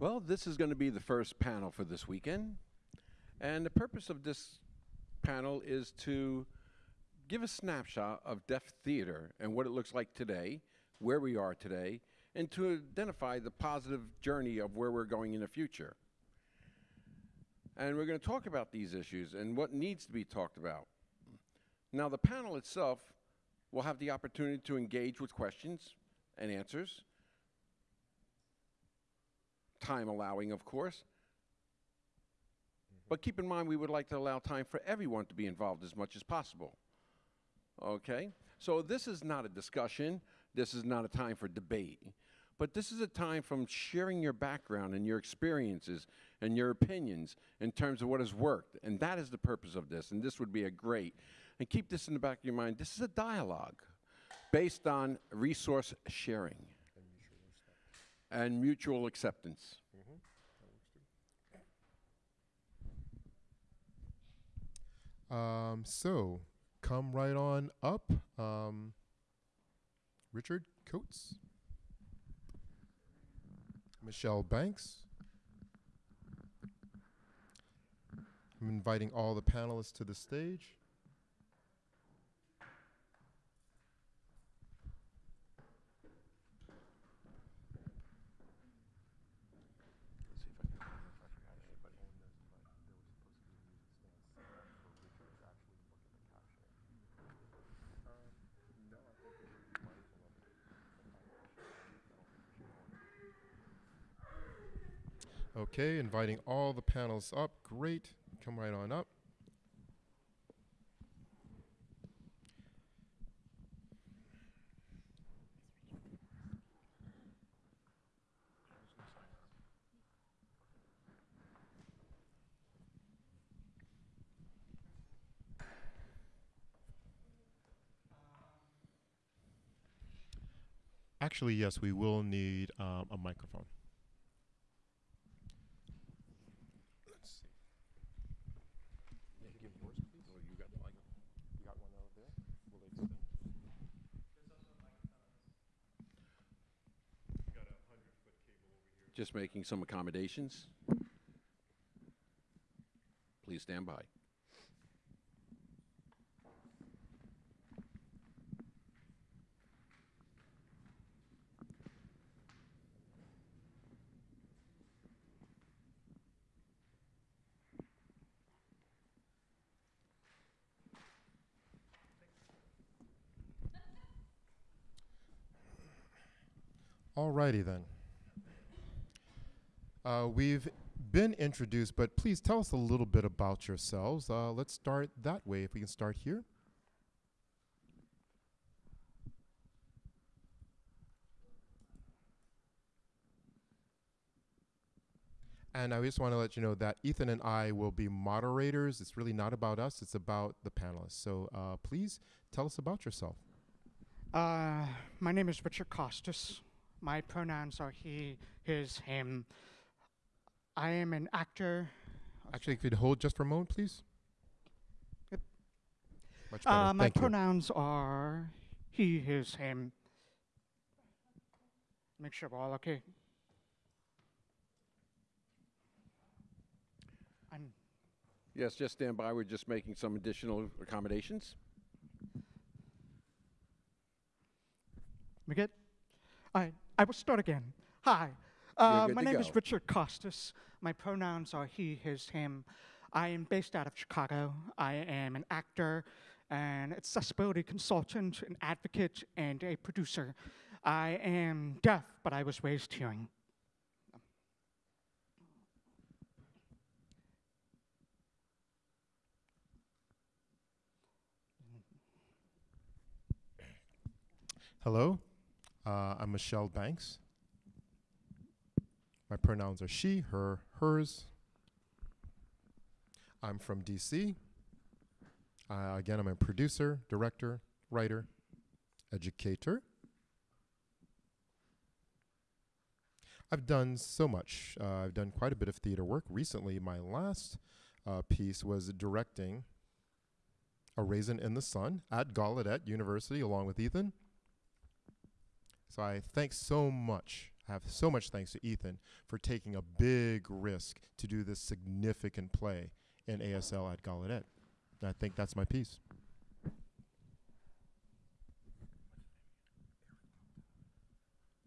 Well, this is going to be the first panel for this weekend. And the purpose of this panel is to give a snapshot of deaf theater and what it looks like today, where we are today, and to identify the positive journey of where we're going in the future. And we're going to talk about these issues and what needs to be talked about. Now, the panel itself will have the opportunity to engage with questions and answers, time allowing, of course. But keep in mind, we would like to allow time for everyone to be involved as much as possible. Okay? So this is not a discussion. This is not a time for debate. But this is a time from sharing your background and your experiences and your opinions in terms of what has worked. And that is the purpose of this. And this would be a great, and keep this in the back of your mind, this is a dialogue based on resource sharing and mutual acceptance. Um, so, come right on up. Um, Richard Costes. Michelle Banks. I'm inviting all the panelists to the stage. Okay, inviting all the panels up. Great. Come right on up. Actually, yes, we will need um, a microphone. Let's see. Give yours, please. you got the mic. You got one over there. Will they extend? Just making some accommodations. Please stand by. Alrighty then. Uh, we've been introduced, but please tell us a little bit about yourselves. Uh, let's start that way. If we can start here. And I just want to let you know that Ethan and I will be moderators. It's really not about us, it's about the panelists. So uh, please tell us about yourself. Uh, my name is Richard Costes. My pronouns are he, his, him. I am an actor. Actually, could you hold just for a moment, please? Yep. Much better. Uh, my Thank you. pronouns are he, his, him. Make sure we're all okay. I'm Yes, just stand by. We're just making some additional accommodations. We good? I I will start again. Hi. Uh, my to name is. Richard Costes. My pronouns are he, his, him. I am based out of Chicago. I am an actor, an accessibility consultant, an advocate, and a producer. I am deaf, but I was raised hearing. Hello, uh, I'm Michelle Banks. My pronouns are she, her, hers. I'm from DC. Uh, again, I'm a producer, director, writer, educator. I've done so much. Uh, I've done quite a bit of theater work. Recently, my last uh, piece was directing A Raisin in the Sun at Gallaudet University along with Ethan. So I thank so much have so much thanks to Ethan for taking a big risk to do this significant play in ASL at Gallaudet. I think that's my piece.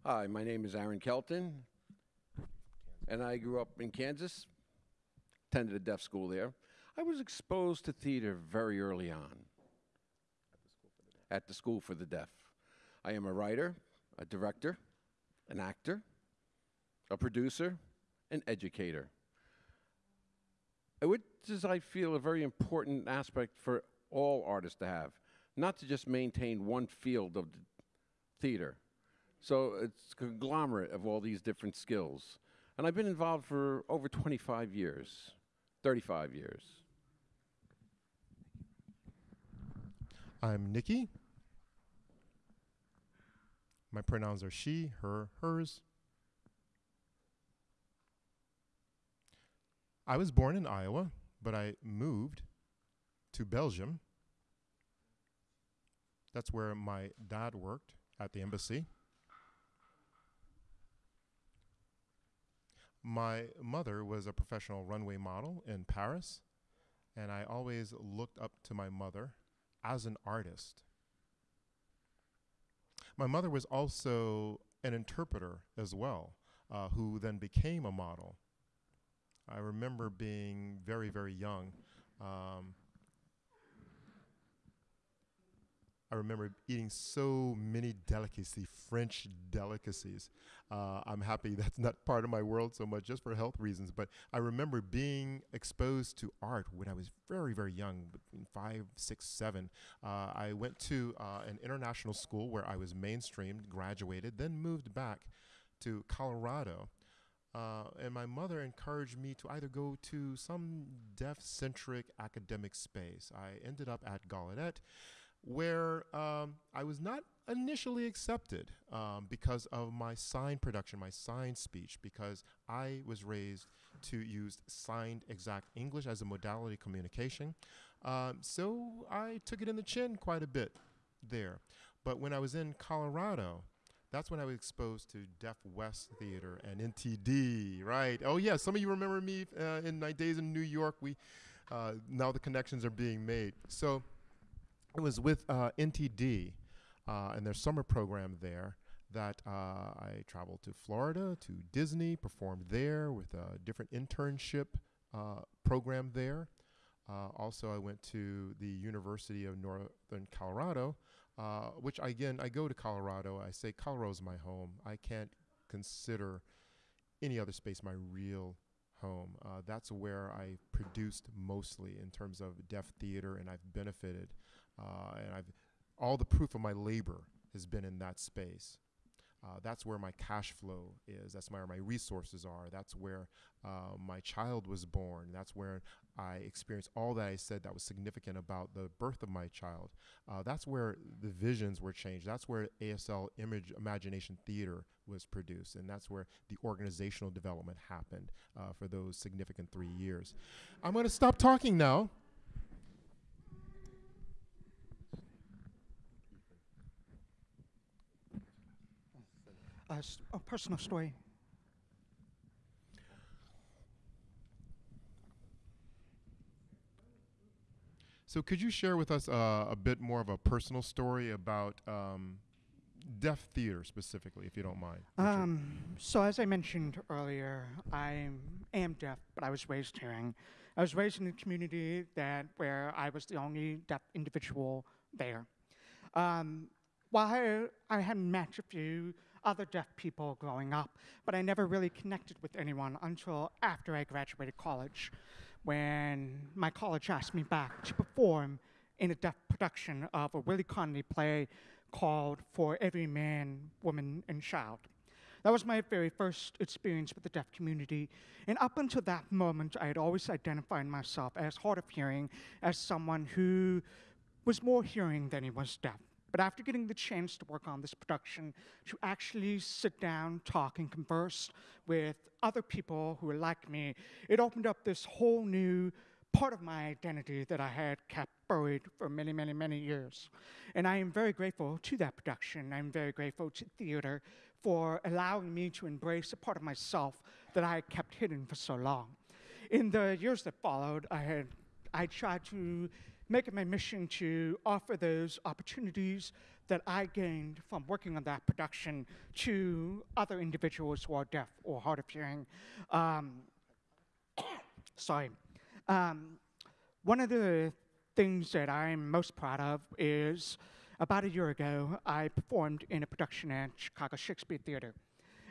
Hi, my name is Aaron Kelstone, and I grew up in Kansas, attended a deaf school there. I was exposed to theater very early on at the School for the Deaf. I am a writer, a director, an actor, a producer, an educator. Which is, I feel, a very important aspect for all artists to have, not to just maintain one field of the theater. So it's a conglomerate of all these different skills. And I've been involved for over 25 years, 35 years. I'm Nikki. My pronouns are she, her, hers. I was born in Iowa, but I moved to Belgium. That's where my dad worked at the embassy. My mother was a professional runway model in Paris, and I always looked up to my mother as an artist. My mother was also an interpreter as well, uh, who then became a model. I remember being very, very young. Um, I remember eating so many delicacies, French delicacies. Uh, I'm happy that's not part of my world so much, just for health reasons. But I remember being exposed to art when I was very, very young, between five, six, seven. Uh, I went to uh, an international school where I was mainstreamed, graduated, then moved back to Colorado. Uh, and my mother encouraged me to either go to some deaf centric academic space. I ended up at Gallaudet where um, I was not initially accepted um, because of my sign production, my sign speech, because I was raised to use signed exact English as a modality communication. Um, so I took it in the chin quite a bit there. But when I was in Colorado, that's when I was exposed to Deaf West Theater and NTD, right? Oh yeah, some of you remember me uh, in my days in New York. We uh, now the connections are being made. So it was with uh, NTD uh, and their summer program there that uh, I traveled to Florida, to Disney, performed there with a different internship uh, program there. Uh, also, I went to the University of Northern Colorado, uh, which again, I go to Colorado. I say Colorado's my home. I can't consider any other space my real home. Uh, that's where I produced mostly in terms of deaf theater, and I've benefited uh, and I've all the proof of my labor has been in that space. Uh, that's where my cash flow is. That's where my resources are. That's where uh, my child was born. That's where I experienced all that I said that was significant about the birth of my child. Uh, that's where the visions were changed. That's where ASL Image Imagination Theater was produced. And that's where the organizational development happened uh, for those significant three years. I'm going to stop talking now. A, a personal story. So, could you share with us uh, a bit more of a personal story about um, deaf theater specifically, if you don't mind? Um, so as I mentioned earlier, I am deaf, but I was raised hearing. I was raised in a community that where I was the only deaf individual there. Um, while I, I had met a few other deaf people growing up, but I never really connected with anyone until after I graduated college, when my college asked me back to perform in a deaf production of a Willy Conley play called For Every Man, Woman, and Child. That was my very first experience with the deaf community. And up until that moment, I had always identified myself as hard of hearing, as someone who was more hearing than he was deaf. But after getting the chance to work on this production, to actually sit down, talk, and converse with other people who were like me, it opened up this whole new part of my identity that I had kept buried for many, many, many years. And I am very grateful to that production. I'm very grateful to theater for allowing me to embrace a part of myself that I had kept hidden for so long. In the years that followed, I had I tried to make it my mission to offer those opportunities that I gained from working on that production to other individuals who are deaf or hard of hearing. Um, sorry. Um, one of the things that I'm most proud of is about a year ago, I performed in a production at Chicago Shakespeare Theater.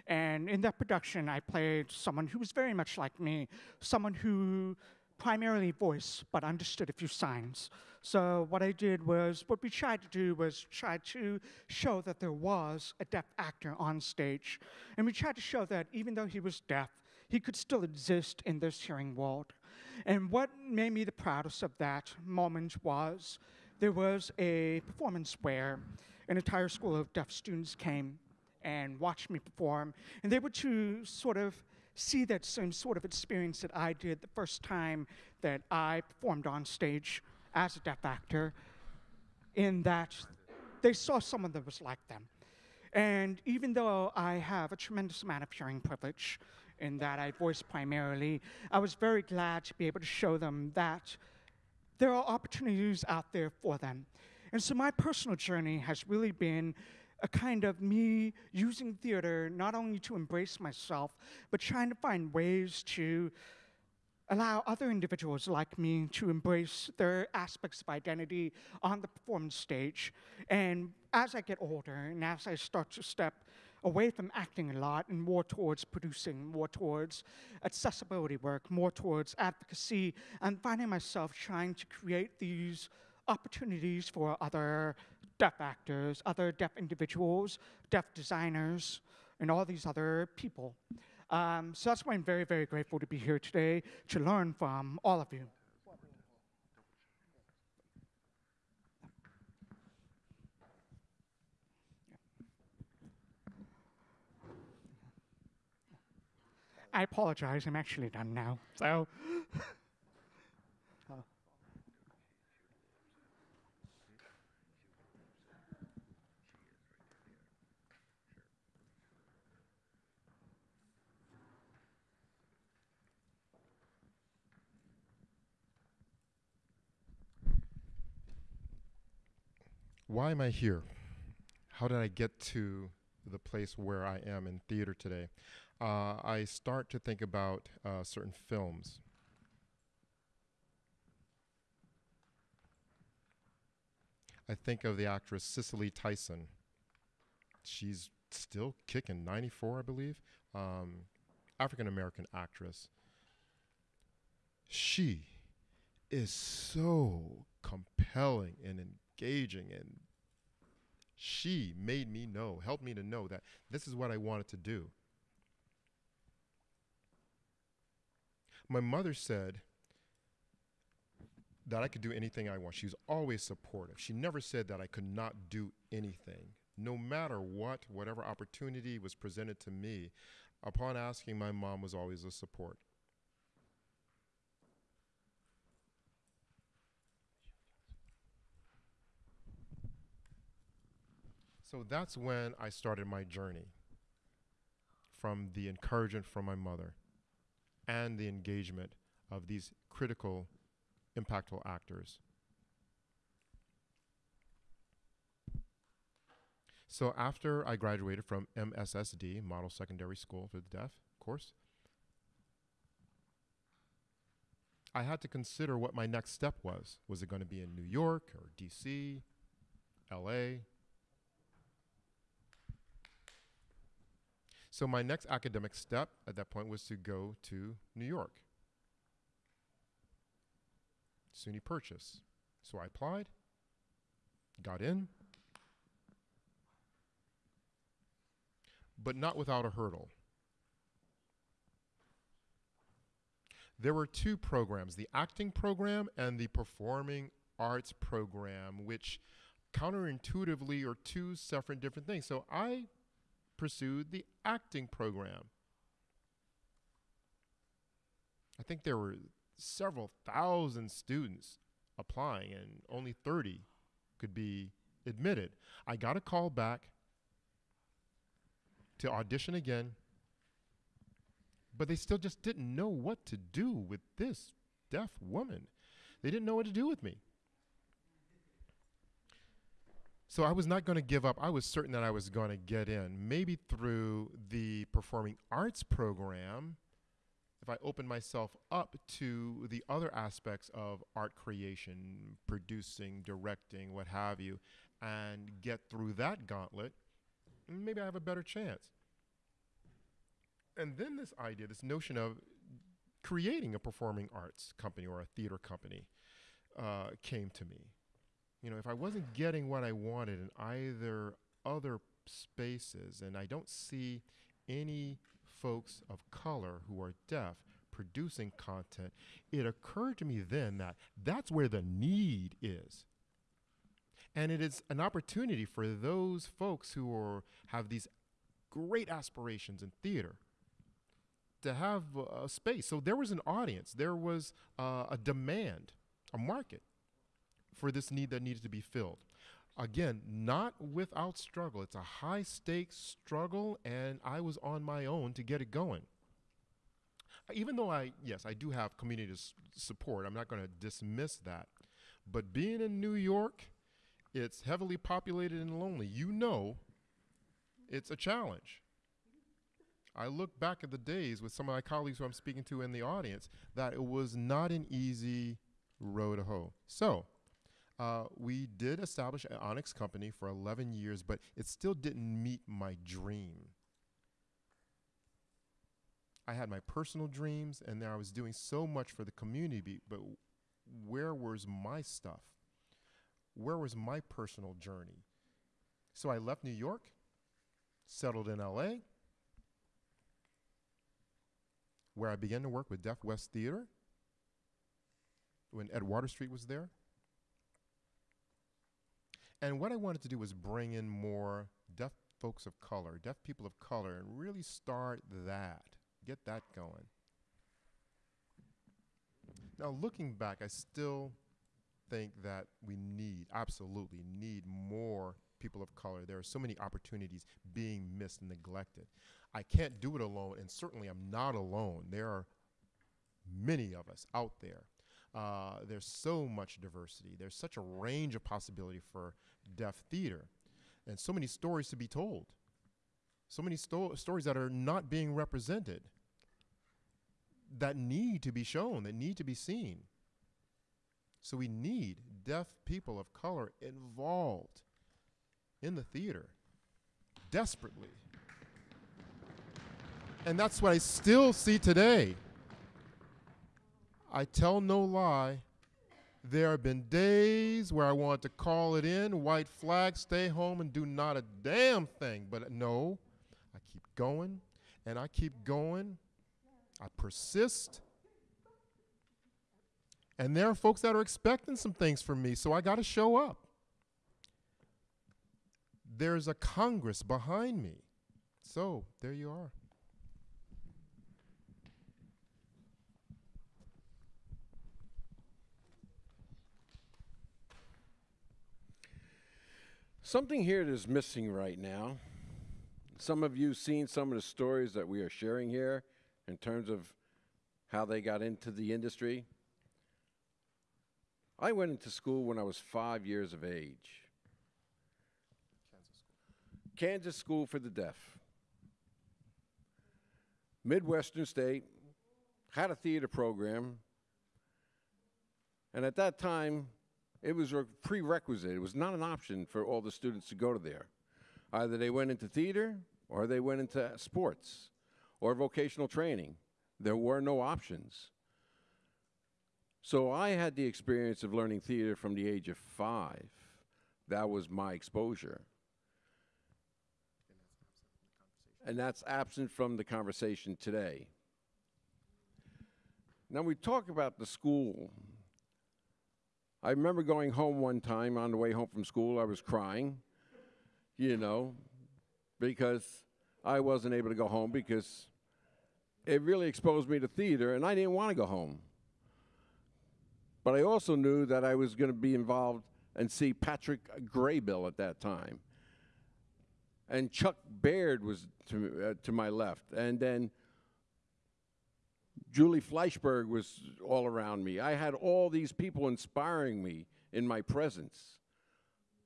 And in that production, I played someone who was very much like me, someone who primarily voice, but understood a few signs. So what I did was, what we tried to do was try to show that there was a deaf actor on stage. And we tried to show that even though he was deaf, he could still exist in this hearing world. And what made me the proudest of that moment was there was a performance where an entire school of deaf students came and watched me perform, and they were to sort of see that same sort of experience that I did the first time that I performed on stage as a deaf actor, in that they saw someone that was like them. And even though I have a tremendous amount of hearing privilege, in that I voice primarily, I was very glad to be able to show them that there are opportunities out there for them. And so my personal journey has really been a kind of me using theater not only to embrace myself, but trying to find ways to allow other individuals like me to embrace their aspects of identity on the performance stage. And as I get older and as I start to step away from acting a lot and more towards producing, more towards accessibility work, more towards advocacy, I'm finding myself trying to create these opportunities for other deaf actors, other deaf individuals, deaf designers, and all these other people. Um, so that's why I'm very, very grateful to be here today to learn from all of you. I apologize, I'm actually done now. So. Why am I here? How did I get to the place where I am in theater today? Uh, I start to think about uh, certain films. I think of the actress Cicely Tyson. She's still kicking, 94, I believe. Um, African American actress. She is so compelling and engaging and she made me know, helped me to know that this is what I wanted to do. My mother said that I could do anything I want. She was always supportive. She never said that I could not do anything. No matter what, whatever opportunity was presented to me, upon asking, my mom was always a support. So that's when I started my journey from the encouragement from my mother and the engagement of these critical, impactful actors. So after I graduated from MSSD, Model Secondary School for the Deaf course, I had to consider what my next step was. Was it going to be in New York or DC, LA? So my next academic step at that point was to go to New York. SUNY Purchase. So I applied, got in, but not without a hurdle. There were two programs, the acting program and the performing arts program, which counterintuitively are two separate different things. So I pursued the acting program. I think there were several thousand students applying, and only 30 could be admitted. I got a call back to audition again, but they still just didn't know what to do with this deaf woman. They didn't know what to do with me. So I was not going to give up. I was certain that I was going to get in, maybe through the performing arts program. If I opened myself up to the other aspects of art creation, producing, directing, what have you, and get through that gauntlet, maybe I have a better chance. And then this idea, this notion of creating a performing arts company or a theater company uh, came to me you know, if I wasn't getting what I wanted in either other spaces, and I don't see any folks of color who are deaf producing content, it occurred to me then that that's where the need is. And it is an opportunity for those folks who are, have these great aspirations in theater to have a space. So there was an audience, there was uh, a demand, a market for this need that needed to be filled. Again, not without struggle. It's a high stakes struggle, and I was on my own to get it going. Even though I, yes, I do have community support, I'm not going to dismiss that. But being in New York, it's heavily populated and lonely. You know, it's a challenge. I look back at the days with some of my colleagues who I'm speaking to in the audience that it was not an easy road to hoe. So, uh, we did establish an Onyx company for 11 years, but it still didn't meet my dream. I had my personal dreams, and then I was doing so much for the community, but where was my stuff? Where was my personal journey? So I left New York, settled in LA, where I began to work with Deaf West Theater when Ed Waterstreet was there. And what I wanted to do was bring in more deaf folks of color, deaf people of color, and really start that, get that going. Now, looking back, I still think that we need, absolutely need more people of color. There are so many opportunities being missed and neglected. I can't do it alone, and certainly I'm not alone. There are many of us out there. Uh, there's so much diversity. There's such a range of possibility for deaf theater, and so many stories to be told. So many sto stories that are not being represented, that need to be shown, that need to be seen. So we need deaf people of color involved in the theater desperately. And that's what I still see today. I tell no lie. There have been days where I want to call it in, white flag, stay home, and do not a damn thing. But no, I keep going and I keep going. I persist. And there are folks that are expecting some things from me, so I got to show up. There's a Congress behind me. So there you are. Something here that is missing right now. Some of you seen some of the stories that we are sharing here in terms of how they got into the industry. I went into school when I was five years of age. Kansas School, Kansas school for the Deaf. Midwestern State had a theater program, and at that time, it was a prerequisite. It was not an option for all the students to go to there. Either they went into theater or they went into sports or vocational training. There were no options. So I had the experience of learning theater from the age of five. That was my exposure. And that's absent from the conversation today. Now we talk about the school I remember going home one time on the way home from school, I was crying, you know, because I wasn't able to go home because it really exposed me to theater and I didn't want to go home. But I also knew that I was going to be involved and see Patrick Graybill at that time. And Chuck Baird was to, uh, to my left. And then Julie Fleischberg was all around me. I had all these people inspiring me in my presence.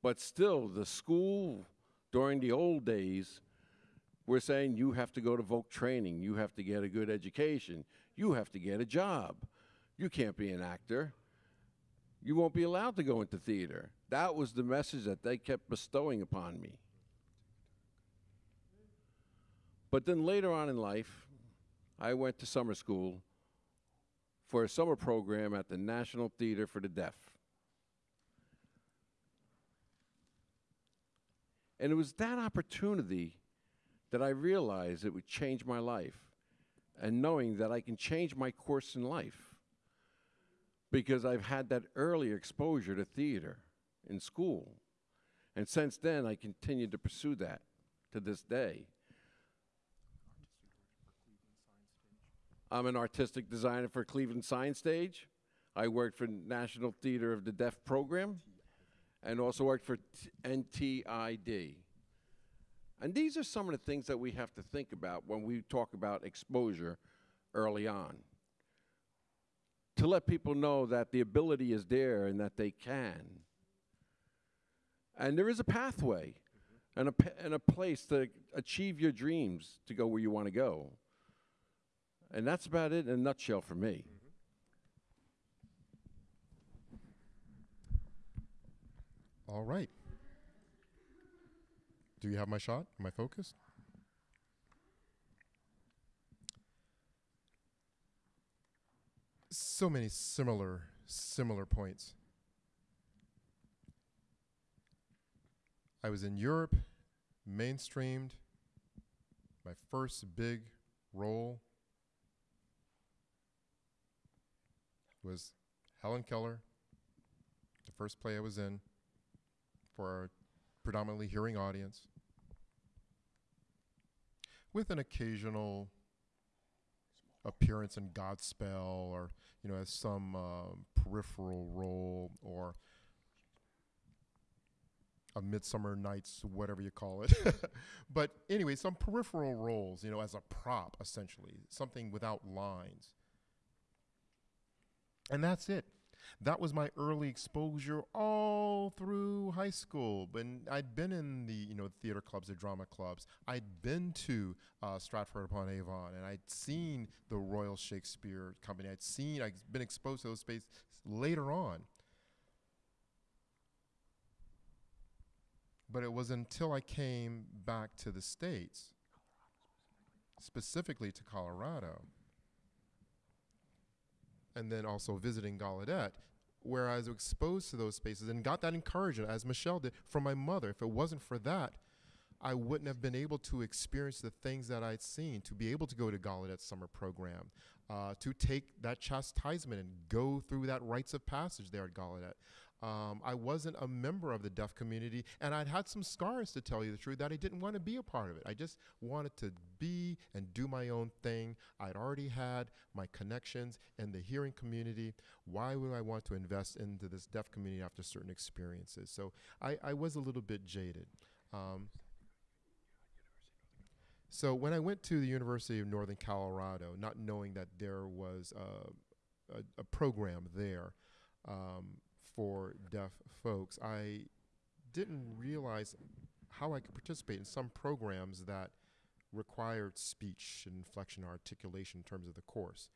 But still, the school during the old days were saying you have to go to voc training, you have to get a good education, you have to get a job. You can't be an actor. You won't be allowed to go into theater. That was the message that they kept bestowing upon me. But then later on in life, I went to summer school for a summer program at the National Theater for the Deaf. And it was that opportunity that I realized it would change my life and knowing that I can change my course in life because I've had that early exposure to theater in school. And since then, I continued to pursue that to this day. I'm an artistic designer for Cleveland Signstage. I worked for National Theater of the Deaf program and also worked for NTID. And these are some of the things that we have to think about when we talk about exposure early on. To let people know that the ability is there and that they can. And there is a pathway and a, and a place to achieve your dreams to go where you want to go. And that's about it in a nutshell for me. All right. Do you have my shot? Am I focused? So many similar similar points. I was in Europe, mainstreamed. My first big role was Helen Keller, the first play I was in for a predominantly hearing audience, with an occasional appearance in Godspell or, you know, as some um, peripheral role or a Midsummer Nights, whatever you call it. but anyway, some peripheral roles, you know, as a prop, essentially, something without lines. And that's it. That was my early exposure all through high school. When I'd been in the you know theater clubs, the drama clubs, I'd been to uh, Stratford upon Avon, and I'd seen the Royal Shakespeare Company. I'd seen, I'd been exposed to those spaces later on. But it was until I came back to the states, specifically to Colorado, and then also visiting Gallaudet, where I was exposed to those spaces and got that encouragement, as Michelle did, from my mother. If it wasn't for that, I wouldn't have been able to experience the things that I'd seen, to be able to go to Gallaudet summer program, uh, to take that chastisement and go through that rites of passage there at Gallaudet. Um, I wasn't a member of the deaf community, and I'd had some scars to tell you the truth that I didn't want to be a part of it. I just wanted to be and do my own thing. I'd already had my connections in the hearing community. Why would I want to invest into this deaf community after certain experiences? So I, I was a little bit jaded. Um, so when I went to the University of Northern Colorado, not knowing that there was a, a, a program there, um, for deaf folks, I didn't realize how I could participate in some programs that required speech, inflection, articulation in terms of the course.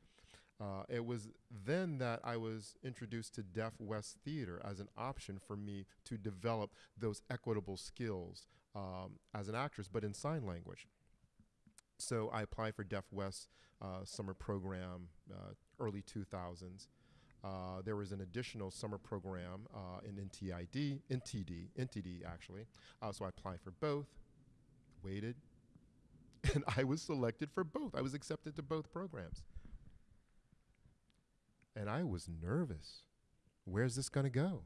Uh, it was then that I was introduced to Deaf West Theater as an option for me to develop those equitable skills um, as an actress, but in sign language. So I applied for Deaf West uh, summer program, uh, early 2000s. Uh, there was an additional summer program uh, in NTID, NTD, NTD actually. Uh, so I applied for both, waited, and I was selected for both. I was accepted to both programs. And I was nervous. Where's this going to go?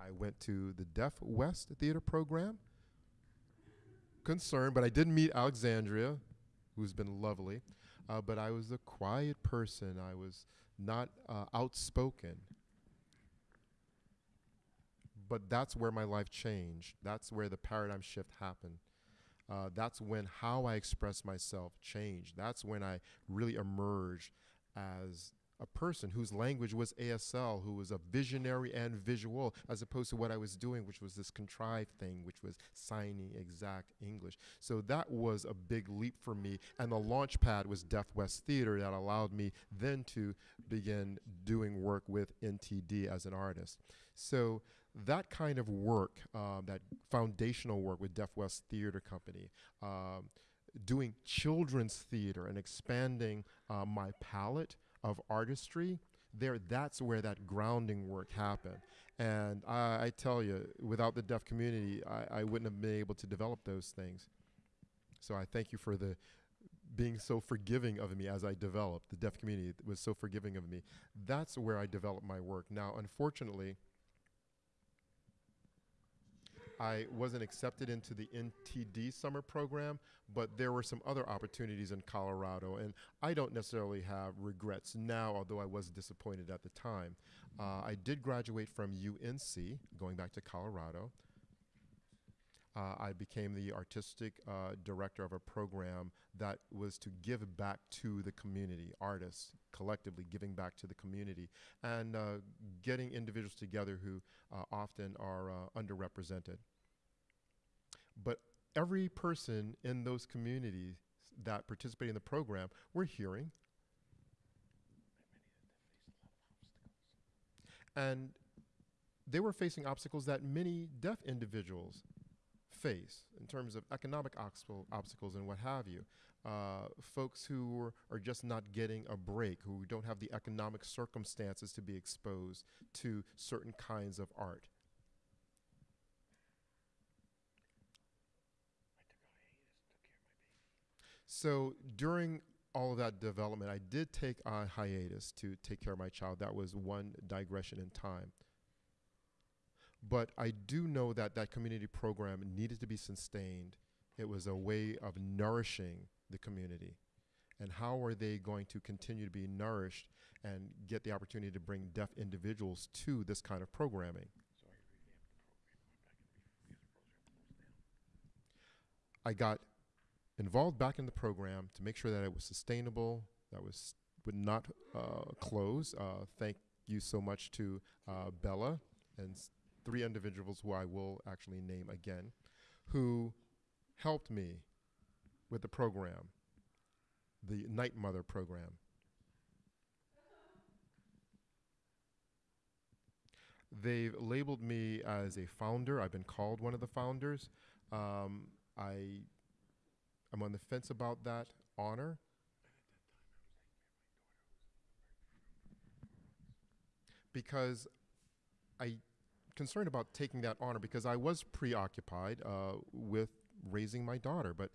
I went to the Deaf West Theater program, concerned, but I did meet Alexandria, who's been lovely. Uh, but I was a quiet person. I was not uh, outspoken. But that's where my life changed. That's where the paradigm shift happened. Uh, that's when how I express myself changed. That's when I really emerged as a person whose language was ASL, who was a visionary and visual, as opposed to what I was doing, which was this contrived thing, which was signing exact English. So that was a big leap for me. And the launch pad was Deaf West Theater that allowed me then to begin doing work with NTD as an artist. So that kind of work, um, that foundational work with Deaf West Theater Company, um, doing children's theater and expanding uh, my palette of artistry, there that's where that grounding work happened. And I, I tell you, without the deaf community, I, I wouldn't have been able to develop those things. So I thank you for the being so forgiving of me as I developed. The deaf community was so forgiving of me. That's where I developed my work. Now, unfortunately, I wasn't accepted into the NTD summer program, but there were some other opportunities in Colorado, and I don't necessarily have regrets now, although I was disappointed at the time. Uh, I did graduate from UNC, going back to Colorado. Uh, I became the artistic uh, director of a program that was to give back to the community, artists collectively giving back to the community, and uh, getting individuals together who uh, often are uh, underrepresented. But every person in those communities that participate in the program were hearing. And they were facing obstacles that many deaf individuals face in terms of economic obstacles and what have you. Uh, folks who are, are, just not getting a break, who don't have the economic circumstances to be exposed to certain kinds of art. So during all of that development, I did take a hiatus to take care of my child. That was one digression in time. But I do know that that community program needed to be sustained. It was a way of nourishing the community. And how are they going to continue to be nourished and get the opportunity to bring deaf individuals to this kind of programming? I got involved back in the program to make sure that it was sustainable, that was would not uh, close. Uh, thank you so much to uh, Bella and three individuals who I will actually name again, who helped me with the program, the Night Mother program. They've labeled me as a founder. I've been called one of the founders. Um, I I'm on the fence about that honor. Because I concerned about taking that honor because I was preoccupied uh, with raising my daughter, but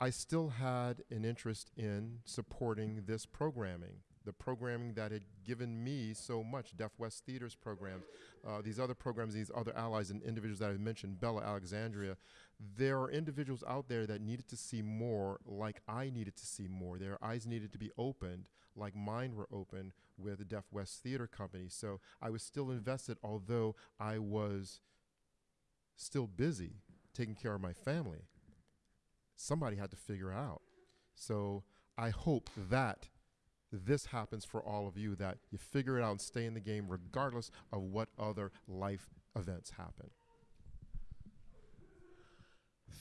I still had an interest in supporting this programming the programming that had given me so much, Deaf West Theater's programs, uh, these other programs, these other allies and individuals that I've mentioned, Bella Alexandria, there are individuals out there that needed to see more like I needed to see more. Their eyes needed to be opened like mine were open with the Deaf West Theater Company. So I was still invested, although I was still busy taking care of my family. Somebody had to figure out. So I hope that this happens for all of you that you figure it out and stay in the game regardless of what other life events happen.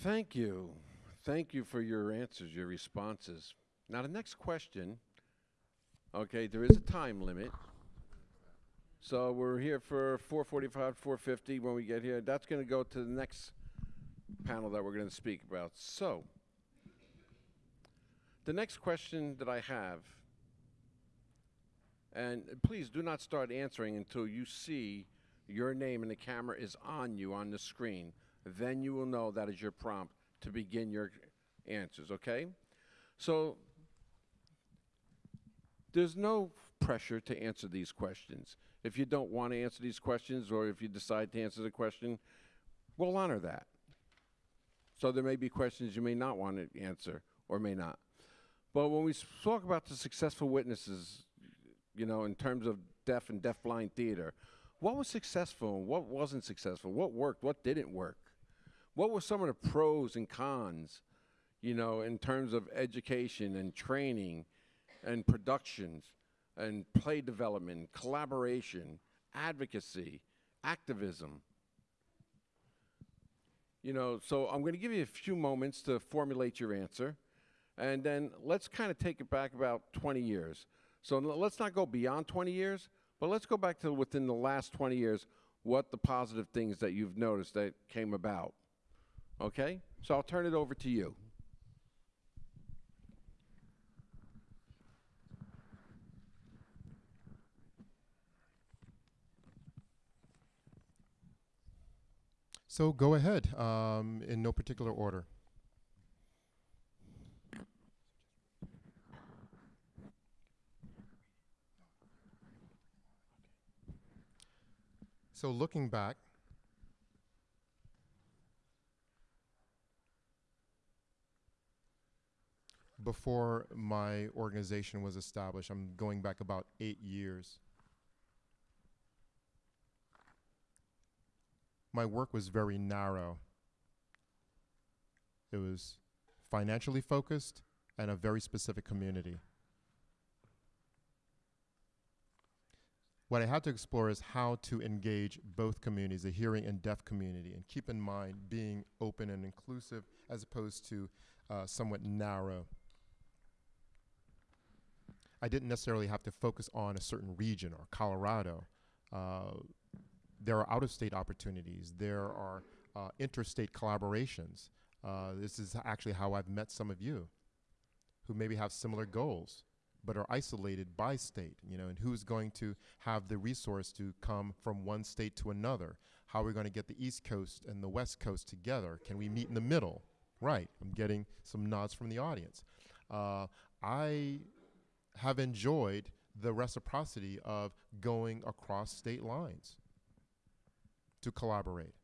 Thank you. Thank you for your answers, your responses. Now, the next question okay, there is a time limit. So we're here for 445, 450 when we get here. That's going to go to the next panel that we're going to speak about. So, the next question that I have and please do not start answering until you see your name and the camera is on you on the screen. Then you will know that is your prompt to begin your answers, okay? So there's no pressure to answer these questions. If you don't want to answer these questions or if you decide to answer the question, we'll honor that. So there may be questions you may not want to answer or may not. But when we talk about the successful witnesses, you know, in terms of deaf and deafblind theater, what was successful and what wasn't successful? What worked? What didn't work? What were some of the pros and cons, you know, in terms of education and training and productions and play development, collaboration, advocacy, activism? You know, so I'm going to give you a few moments to formulate your answer. And then let's kind of take it back about 20 years. So let's not go beyond 20 years, but let's go back to within the last 20 years what the positive things that you've noticed that came about. Okay? So I'll turn it over to you. So go ahead, um, in no particular order. So looking back, before my organization was established, I'm going back about eight years. My work was very narrow. It was financially focused and a very specific community. What I had to explore is how to engage both communities, the hearing and deaf community, and keep in mind being open and inclusive as opposed to uh, somewhat narrow. I didn't necessarily have to focus on a certain region or Colorado. Uh, there are out of state opportunities, there are uh, interstate collaborations. Uh, this is actually how I've met some of you who maybe have similar goals but are isolated by state, you know, and who's going to have the resource to come from one state to another? How are we going to get the East Coast and the West Coast together? Can we meet in the middle? Right, I'm getting some nods from the audience. Uh, I have enjoyed the reciprocity of going across state lines to collaborate.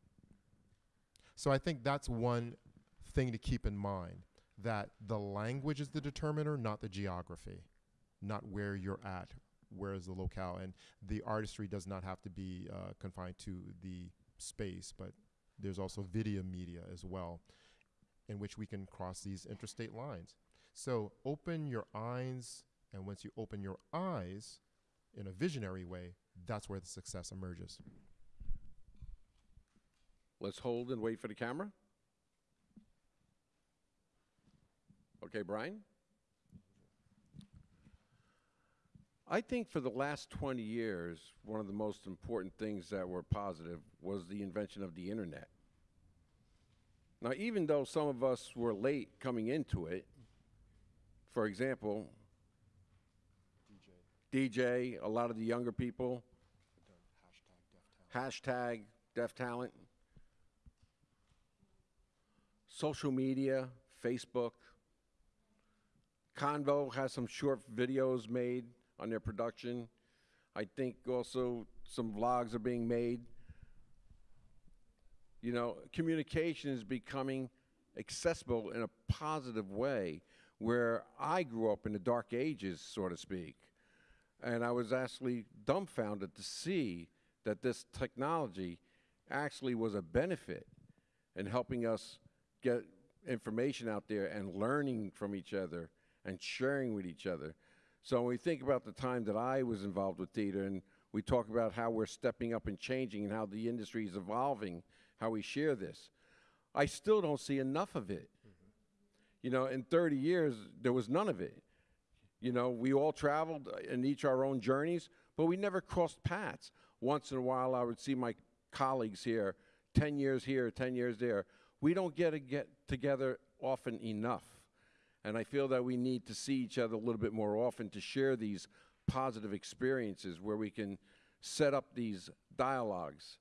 So I think that's one thing to keep in mind that the language is the determiner, not the geography, not where you're at, where is the locale. And the artistry does not have to be uh, confined to the space, but there's also video media as well, in which we can cross these interstate lines. So open your eyes, and once you open your eyes in a visionary way, that's where the success emerges. Let's hold and wait for the camera. Okay, Brian? I think for the last 20 years, one of the most important things that were positive was the invention of the internet. Now, even though some of us were late coming into it, for example, DJ, a lot of the younger people, hashtag deaf talent, social media, Facebook. Convo has some short videos made on their production. I think also some vlogs are being made. You know, communication is becoming accessible in a positive way where I grew up in the dark ages, so to speak. And I was actually dumbfounded to see that this technology actually was a benefit in helping us get information out there and learning from each other and sharing with each other. So when we think about the time that I was involved with theater and we talk about how we're stepping up and changing and how the industry is evolving, how we share this, I still don't see enough of it. Mm-hmm. You know, in 30 years, there was none of it. You know, we all traveled uh, and each our own journeys, but we never crossed paths. Once in a while, I would see my colleagues here, 10 years here, 10 years there. We don't get to get together often enough. And I feel that we need to see each other a little bit more often to share these positive experiences where we can set up these dialogues.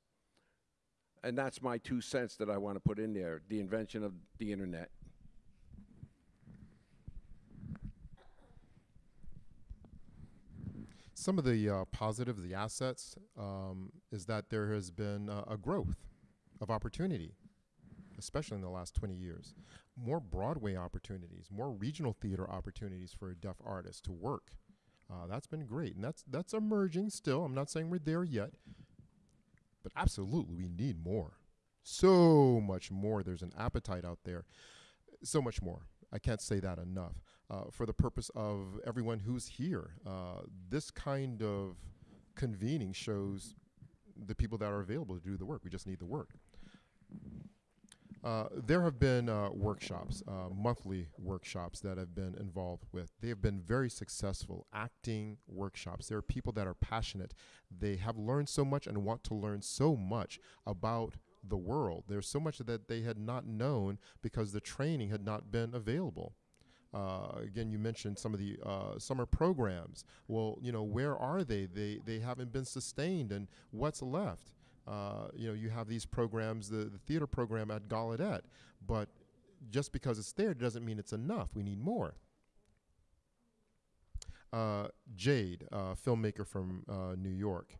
And that's my two cents that I want to put in there the invention of the internet. Some of the uh, positives, the assets, um, is that there has been uh, a growth of opportunity, especially in the last 20 years. more Broadway opportunities, more regional theater opportunities for a deaf artists to work. Uh, that's been great, and that's that's emerging still. I'm not saying we're there yet, but absolutely we need more. So much more. There's an appetite out there. So much more. I can't say that enough. Uh, for the purpose of everyone who's here, uh, this kind of convening shows the people that are available to do the work. We just need the work. Uh, there have been uh, workshops, uh, monthly workshops that I've been involved with. They have been very successful acting workshops. There are people that are passionate. They have learned so much and want to learn so much about the world. There's so much that they had not known because the training had not been available. Uh, again, you mentioned some of the uh, summer programs. Well, you know, where are they? They they haven't been sustained, and what's left? Uh, you know, you have these programs, the, the theater program at Gallaudet, but just because it's there doesn't mean it's enough. We need more. Uh, Jade, uh, filmmaker from uh, New York.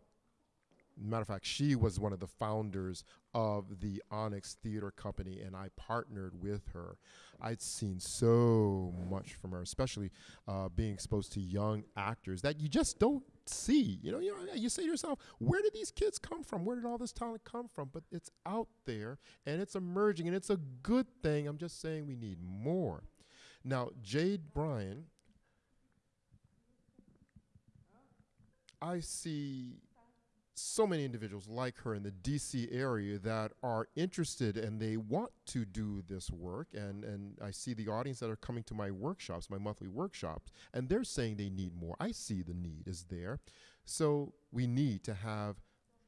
Matter of fact, she was one of the founders of the Onyx Theater Company, and I partnered with her. I'd seen so much from her, especially uh, being exposed to young actors that you just don't see. You know, you know, you say to yourself, where did these kids come from? Where did all this talent come from? But it's out there and it's emerging, and it's a good thing. I'm just saying we need more. Now, Jade Bryan, I see so many individuals like her in the DC area that are interested and they want to do this work. And, and I see the audience that are coming to my workshops, my monthly workshops, and they're saying they need more. I see the need is there. So we need to have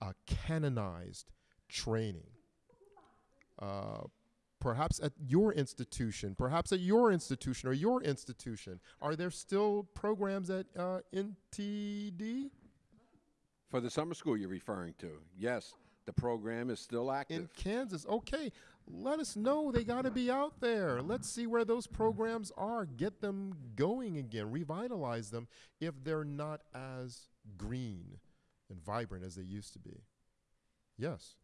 a canonized training. Uh, perhaps at your institution, perhaps at your institution or your institution, are there still programs at uh, NTD? For the summer school you're referring to, yes, the program is still active. in Kansas. Okay, let us know. They got to be out there. Let's see where those programs are. Get them going again. Revitalize them if they're not as green and vibrant as they used to be. Yes.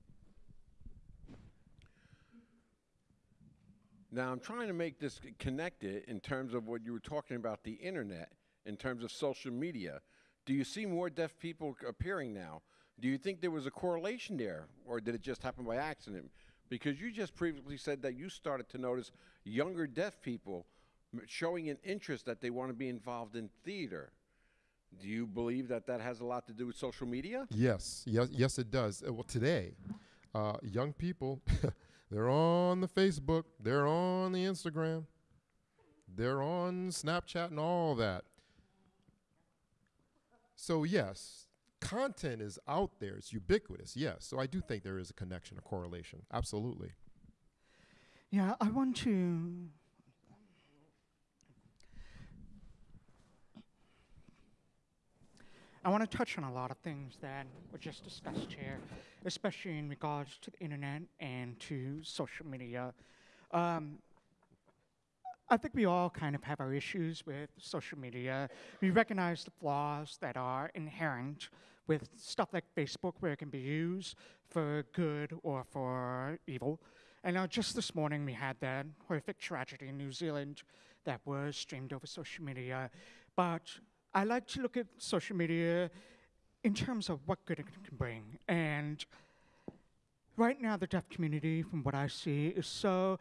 Now, I'm trying to make this connected in terms of what you were talking about the internet, in terms of social media. Do you see more deaf people appearing now? Do you think there was a correlation there, or did it just happen by accident? Because you just previously said that you started to notice younger deaf people showing an interest that they want to be involved in theater. Do you believe that that has a lot to do with social media? Yes. Yes. Yes, it does. Uh, well, today, uh, young people, they're on the Facebook, they're on the Instagram, they're on Snapchat and all that. So yes, content is out there. It's ubiquitous. Yes. So I do think there is a connection, a correlation. Absolutely. Yeah, I want to. I want to touch on a lot of things that were just discussed here, especially in regards to the internet and to social media. Um, I think we all kind of have our issues with social media. We recognize the flaws that are inherent with stuff like Facebook, where it can be used for good or for evil. And now, just this morning, we had that horrific tragedy in New Zealand that was streamed over social media. But I like to look at social media in terms of what good it can bring. And right now, the deaf community, from what I see, is so.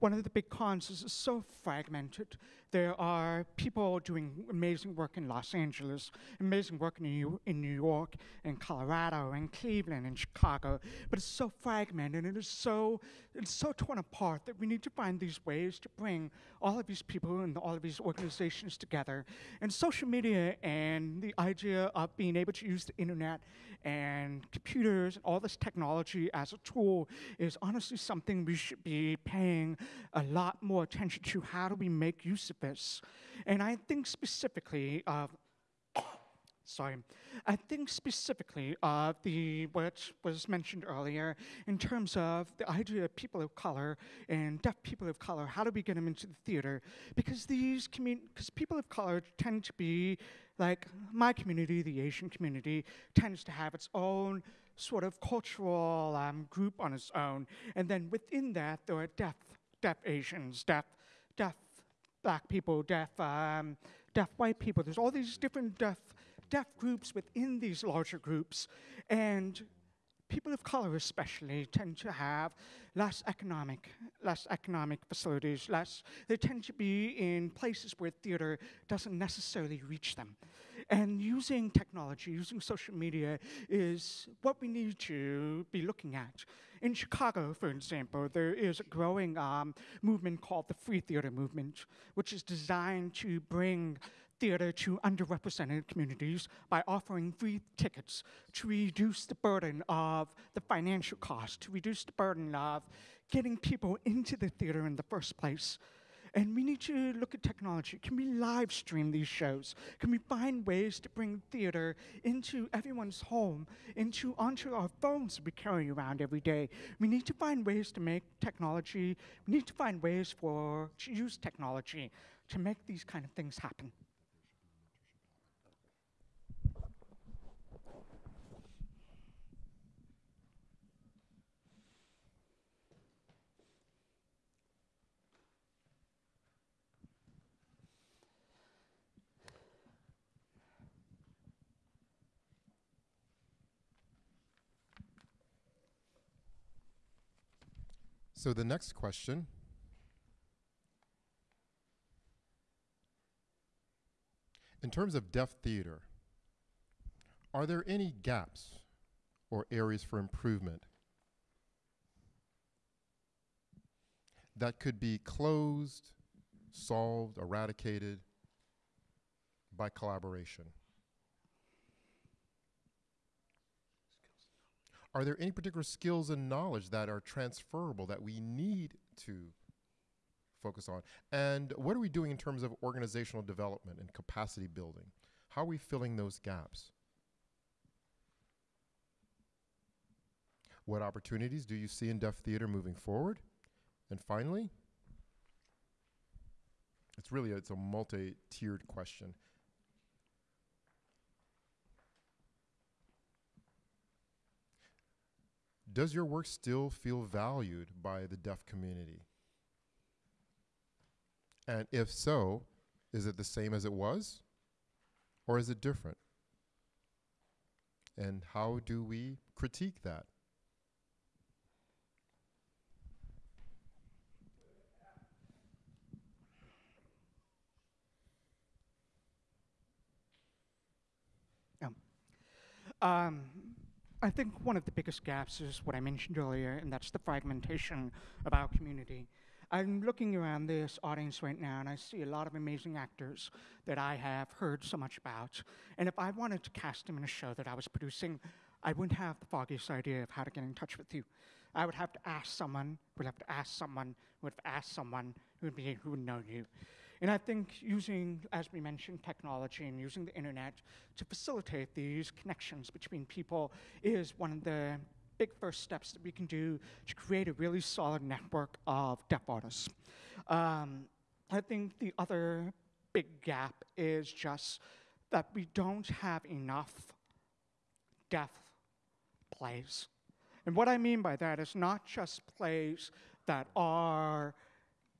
One of the big cons is it's so fragmented. There are people doing amazing work in Los Angeles, amazing work in New, in New York, in Colorado, in Cleveland, in Chicago, but it's so fragmented and it's so it's so torn apart that we need to find these ways to bring all of these people and all of these organizations together. And social media and the idea of being able to use the internet and computers and all this technology as a tool is honestly something we should be paying a lot more attention to. How do we make use of this? And I think specifically of sorry, I think specifically of the what was mentioned earlier in terms of the idea of people of color and deaf people of color. How do we get them into the theater? Because these because people of color tend to be like my community, the Asian community, tends to have its own sort of cultural um, group on its own, and then within that there are deaf deaf Asians, deaf, deaf black people, deaf, um, deaf white people. There's all these different deaf, deaf groups within these larger groups, and people of color especially tend to have less economic, less economic facilities, less, they tend to be in places where theater doesn't necessarily reach them. And using technology, using social media is what we need to be looking at. In Chicago, for example, there is a growing um, movement called the Free Theater Movement, which is designed to bring theater to underrepresented communities by offering free tickets to reduce the burden of the financial cost, to reduce the burden of getting people into the theater in the first place. And we need to look at technology. Can we live stream these shows? Can we find ways to bring theater into everyone's home, into onto our phones we carry around every day? We need to find ways to make technology. We need to find ways for to use technology to make these kind of things happen. So the next question In terms of deaf theater, are there any gaps or areas for improvement that could be closed, solved, eradicated by collaboration? Are there any particular skills and knowledge that are transferable that we need to focus on? And what are we doing in terms of organizational development and capacity building? How are we filling those gaps? What opportunities do you see in deaf theater moving forward? And finally, it's really it's a multi-tiered question. Does your work still feel valued by the deaf community? And if so, is it the same as it was? Or is it different? And how do we critique that? Um, I think one of the biggest gaps is what I mentioned earlier, and that's the fragmentation of our community. I'm looking around this audience right now, and I see a lot of amazing actors that I have heard so much about. And if I wanted to cast them in a show that I was producing, I wouldn't have the foggiest idea of how to get in touch with you. I would have to ask someone, would have to ask someone, would have asked someone who would be who would know you. And I think using, as we mentioned, technology and using the internet to facilitate these connections between people is one of the big first steps that we can do to create a really solid network of deaf artists. Um, I think the other big gap is just that we don't have enough deaf plays. And what I mean by that is not just plays that are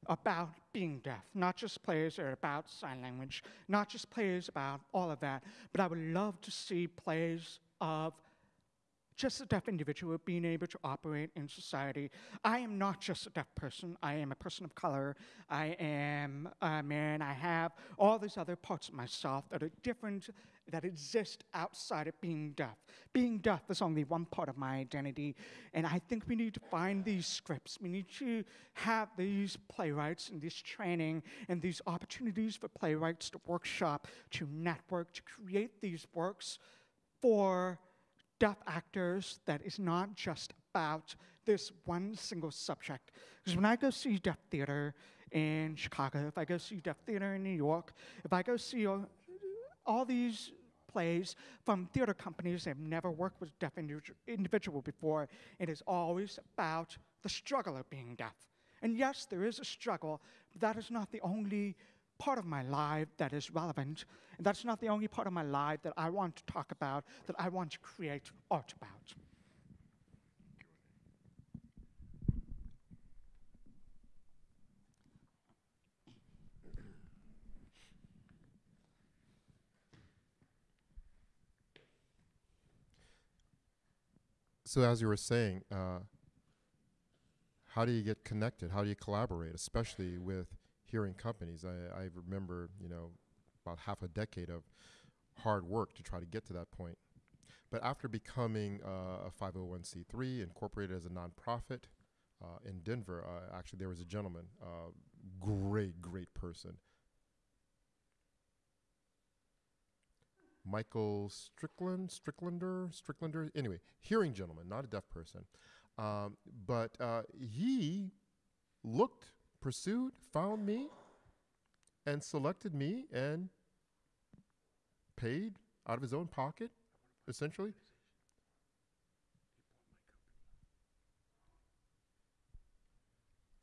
about being deaf, not just plays that are about sign language, not just plays about all of that, but I would love to see plays of just a deaf individual being able to operate in society. I am not just a deaf person. I am a person of color. I am a man. I have all these other parts of myself that are different, that exist outside of being deaf. Being deaf is only one part of my identity. And I think we need to find these scripts. We need to have these playwrights and this training and these opportunities for playwrights to workshop, to network, to create these works for deaf actors that is not just about this one single subject. Because when I go see deaf theater in Chicago, if I go see deaf theater in New York, if I go see all, these plays from theater companies that have never worked with deaf individual before, it is always about the struggle of being deaf. And yes, there is a struggle, but that is not the only part of my life that is relevant. And that's not the only part of my life that I want to talk about, that I want to create art about. So as you were saying, uh, how do you get connected? How do you collaborate, especially with hearing companies? I, I remember, you know, about half a decade of hard work to try to get to that point. But after becoming uh, a 501c3, incorporated as a nonprofit uh, in Denver, uh, actually there was a gentleman, uh, great, great person, Michael Strickland, Stricklander, Stricklander. Anyway, hearing gentleman, not a deaf person. Um, but uh, he looked, pursued, found me, and selected me and paid out of his own pocket, essentially.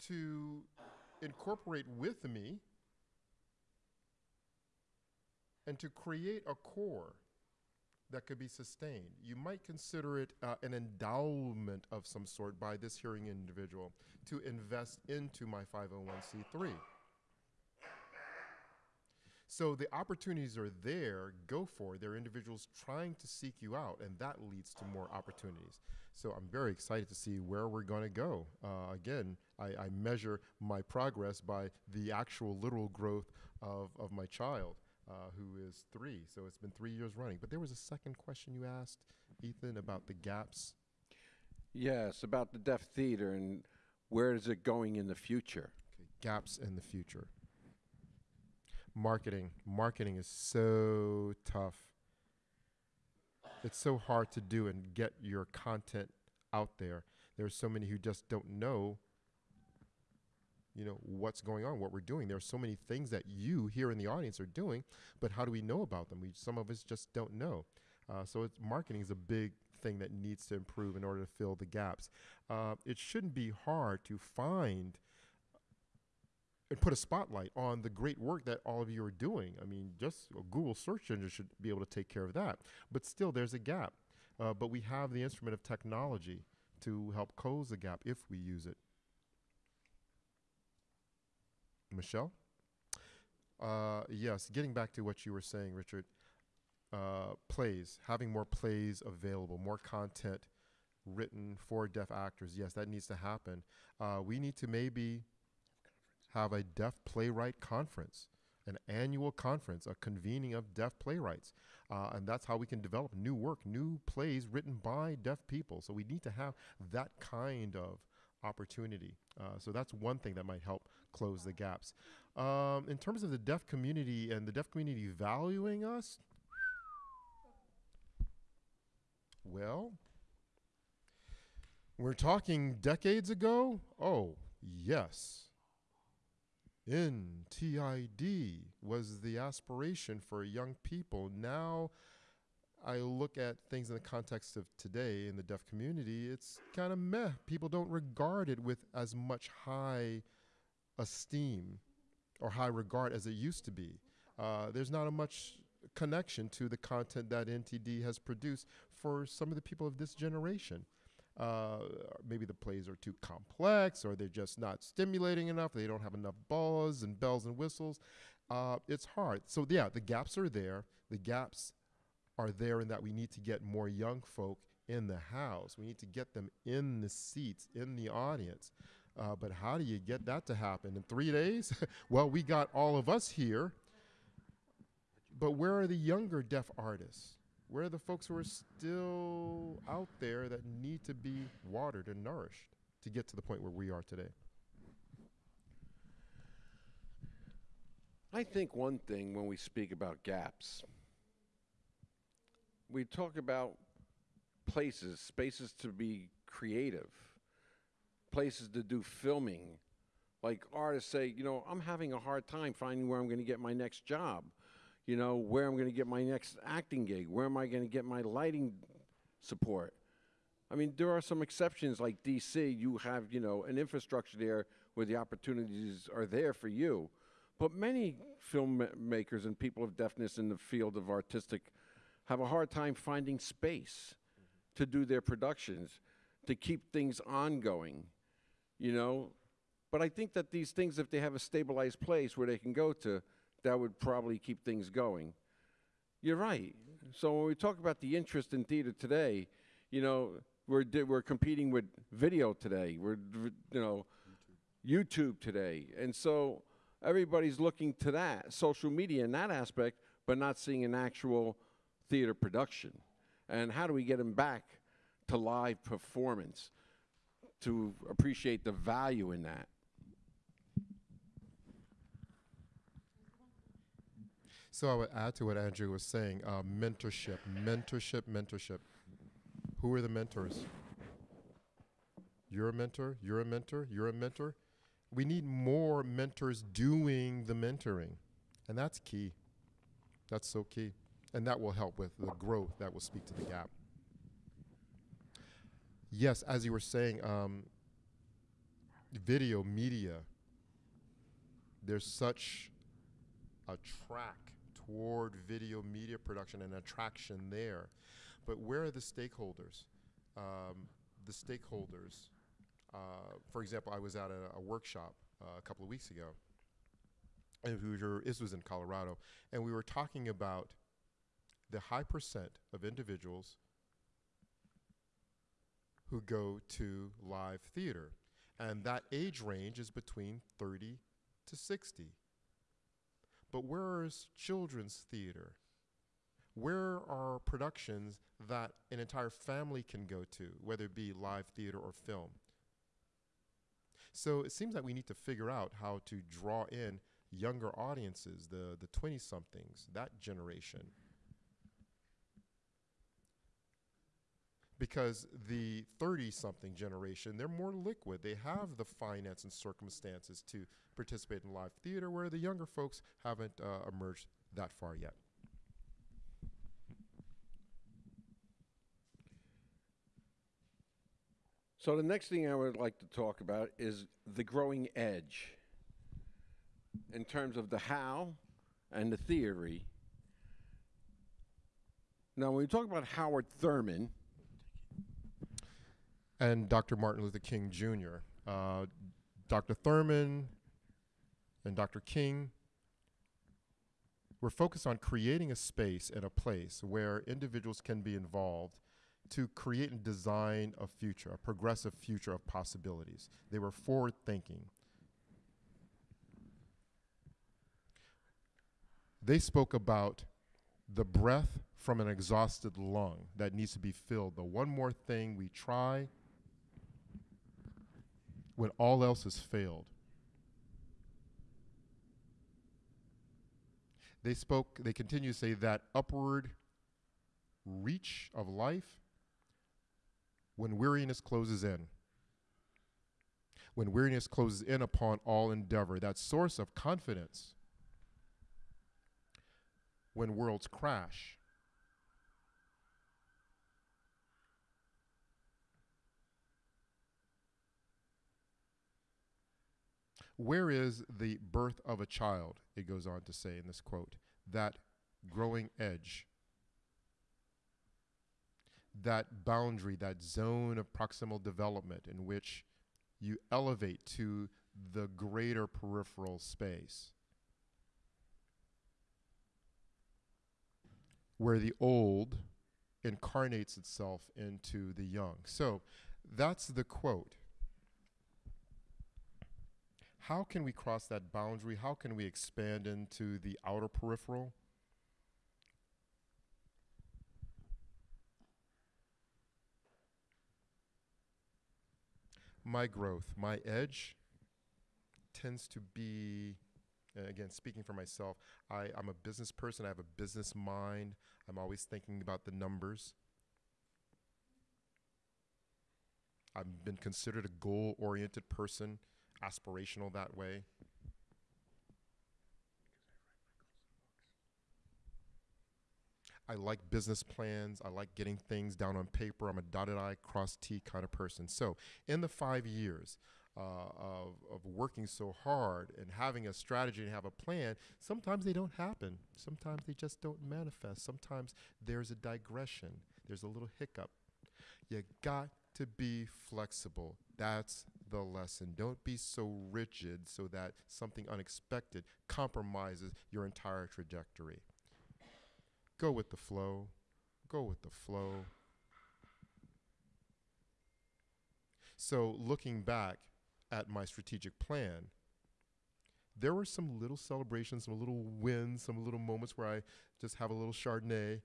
To incorporate with me and to create a core that could be sustained. You might consider it uh, an endowment of some sort by this hearing individual to invest into my 501c3. So the opportunities are there, go for it. There are individuals trying to seek you out, and that leads to more opportunities. So I'm very excited to see where we're going to go. Uh, again, I, I measure my progress by the actual literal growth of, of my child uh, who is three. So it's been three years running. But there was a second question you asked, Ethan, about the gaps. Yes, about the Deaf Theater and where is it going in the future? Okay, gaps in the future. Marketing. Marketing is so tough. It's so hard to do and get your content out there. There are so many who just don't know you know what's going on what we're doing. There are so many things that you here in the audience are doing but how do we know about them? We some of us just don't know. Uh, so marketing is a big thing that needs to improve in order to fill the gaps. Uh, it shouldn't be hard to find and put a spotlight on the great work that all of you are doing. I mean just a google search engine should be able to take care of that. But still there's a gap. Uh, but we have the instrument of technology to help close the gap if we use it Michelle? Uh, yes, getting back to what you were saying, Richard, uh, plays, having more plays available, more content written for deaf actors. Yes, that needs to happen. Uh, we need to maybe have a deaf playwright conference, an annual conference, a convening of deaf playwrights. Uh, and that's how we can develop new work, new plays written by deaf people. So we need to have that kind of opportunity. Uh, so that's one thing that might help close the gaps. Um, in terms of the deaf community and the deaf community valuing us, well, we're talking decades ago. Oh, yes. NTID was the aspiration for young people. Now, I look at things in the context of today in the deaf community, it's kind of meh. People don't regard it with as much high esteem or high regard as it used to be. Uh, there's not a much connection to the content that NTD has produced for some of the people of this generation. Uh, maybe the plays are too complex or they're just not stimulating enough. They don't have enough buzz and bells and whistles. Uh, it's hard. So, yeah, the gaps are there. The gaps are there in that we need to get more young folk in the house. We need to get them in the seats, in the audience. Uh, but how do you get that to happen in three days? well, we got all of us here. But where are the younger deaf artists? Where are the folks who are still out there that need to be watered and nourished to get to the point where we are today? I think one thing when we speak about gaps, we talk about places, spaces to be creative, places to do filming. Like artists say, you know, I'm having a hard time finding where I'm going to get my next job, you know, where I'm going to get my next acting gig, where am I going to get my lighting support. I mean, there are some exceptions like DC, you have, you know, an infrastructure there where the opportunities are there for you. But many filmmakers and people of deafness in the field of artistic have a hard time finding space to do their productions, to keep things ongoing, you know. But I think that these things, if they have a stabilized place where they can go to, that would probably keep things going. You're right. So when we talk about the interest in theater today, you know, we're we're competing with video today. We're you know YouTube today, and so everybody's looking to that social media in that aspect, but not seeing an actual theater production. And how do we get them back to live performance to appreciate the value in that? So I would add to what Andrew was saying uh, mentorship, mentorship, mentorship. Who are the mentors? You're a mentor, you're a mentor, you're a mentor. We need more mentors doing the mentoring. And that's key. That's so key. And that will help with the growth, that will speak to the gap. Yes, as you were saying, um, video media, there's such a track toward video media production and attraction there. But where are the stakeholders? Um, the stakeholders. Uh, for example, I was at a, a workshop uh, a couple of weeks ago, and we were, this was in Colorado, and we were talking about the high percent of individuals who go to live theater. And that age range is between 30 to 60. But where is children's theater? Where are productions that an entire family can go to, whether it be live theater or film? So it seems like we need to figure out how to draw in younger audiences, the the 20 somethings, that generation. Because the 30 something generation, they're more liquid. They have the finance and circumstances to participate in live theater, where the younger folks haven't uh, emerged that far yet. So the next thing I would like to talk about is the growing edge in terms of the how and the theory. Now, when we talk about Howard Thurman, and Dr. Martin Luther King Jr. Uh, Dr. Thurman and Dr. King were focused on creating a space and a place where individuals can be involved to create and design a future, a progressive future of possibilities. They were forward thinking. They spoke about the breath from an exhausted lung that needs to be filled. The one more thing we try when all else has failed. They spoke, they continue to say that upward reach of life when weariness closes in. When weariness closes in upon all endeavor, that source of confidence. When worlds crash. Where is the birth of a child? It goes on to say in this quote that growing edge, that boundary, that zone of proximal development in which you elevate to the greater peripheral space. Where the old incarnates itself into the young. So that's the quote how can we cross that boundary? How can we expand into the outer peripheral? My growth, my edge tends to be, again, speaking for myself, I, I'm a business person. I have a business mind. I'm always thinking about the numbers. I've been considered a goal oriented person aspirational that way. I like business plans. I like getting things down on paper. I'm a dotted I, cross T kind of person. So, in the five years uh, of, of working so hard and having a strategy and have a plan, sometimes they don't happen. Sometimes they just don't manifest. Sometimes there's a digression, there's a little hiccup. You got to be flexible. That's the lesson. Don't be so rigid so that something unexpected compromises your entire trajectory. Go with the flow. Go with the flow. So, looking back at my strategic plan, there were some little celebrations, some little wins, some little moments where I just have a little Chardonnay.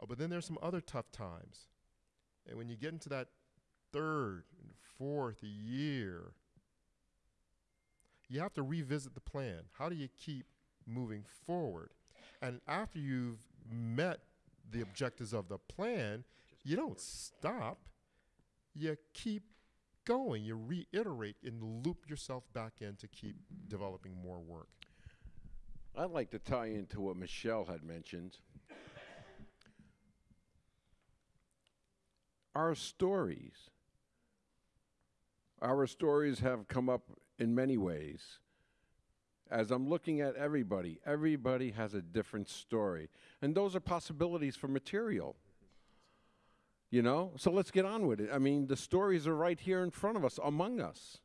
Uh, but then there's some other tough times. And when you get into that third fourth year, you have to revisit the plan. How do you keep moving forward? And after you've met the objectives of the plan, you don't stop. You keep going. You reiterate and loop yourself back in to keep developing more work. I'd like to tie into what Michelle had mentioned. Our stories. Our stories have come up in many ways. As I'm looking at everybody, everybody has a different story. And those are possibilities for material. You know? So let's get on with it. I mean, the stories are right here in front of us, among us.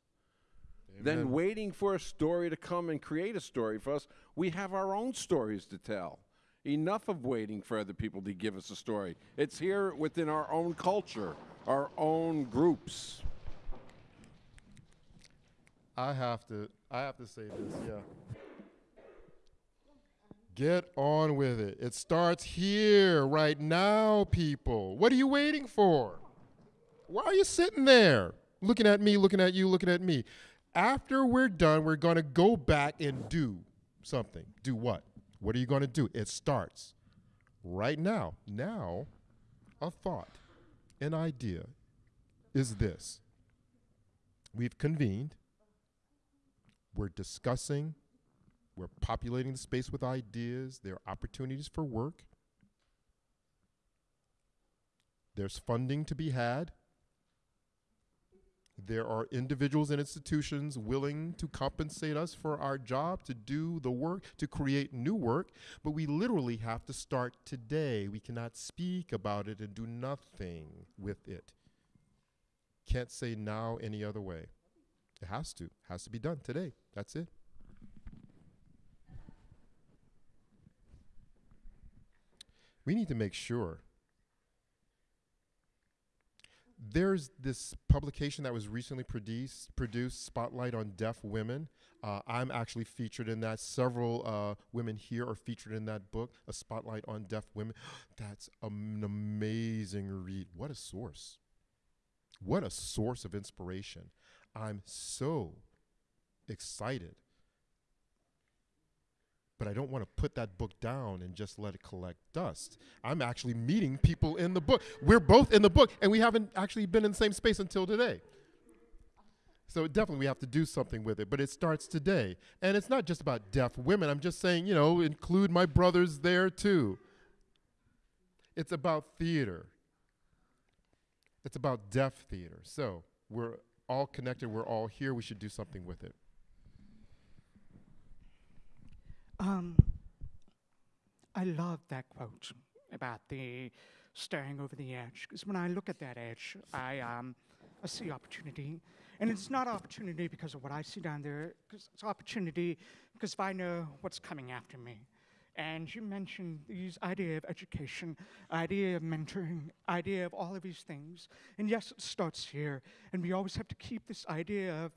Then waiting for a story to come and create a story for us, we have our own stories to tell. Enough of waiting for other people to give us a story. It's here within our own culture, our own groups. I have to I have to say this, yeah. Get on with it. It starts here right now, people. What are you waiting for? Why are you sitting there looking at me, looking at you, looking at me? After we're done, we're going to go back and do something. Do what? What are you going to do? It starts right now. Now, a thought, an idea is this. We've convened we're discussing, we're populating the space with ideas, there are opportunities for work, there's funding to be had. There are individuals and institutions willing to compensate us for our job, to do the work, to create new work, but we literally have to start today. We cannot speak about it and do nothing with it. Can't say now any other way. It has to. Has to be done today. That's it. We need to make sure. There's this publication that was recently produced, produced Spotlight on Deaf Women. Uh, I'm actually featured in that. Several uh, women here are featured in that book, A Spotlight on Deaf Women. That's an amazing read. What a source. What a source of inspiration. I'm so excited. But I don't want to put that book down and just let it collect dust. I'm actually meeting people in the book. We're both in the book, and we haven't actually been in the same space until today. So definitely we have to do something with it, but it starts today. And it's not just about deaf women. I'm just saying, you know, include my brothers there too. It's about theater. It's about deaf theater. So we're all connected. We're all here. We should do something with it. Um, I love that quote about the staring over the edge. Because when I look at that edge, I, um, I see opportunity. And it's not opportunity because of what I see down there, 'cause it's opportunity because if I know what's coming after me. And you mentioned these idea of education, idea of mentoring, idea of all of these things. And yes, it starts here. And we always have to keep this idea of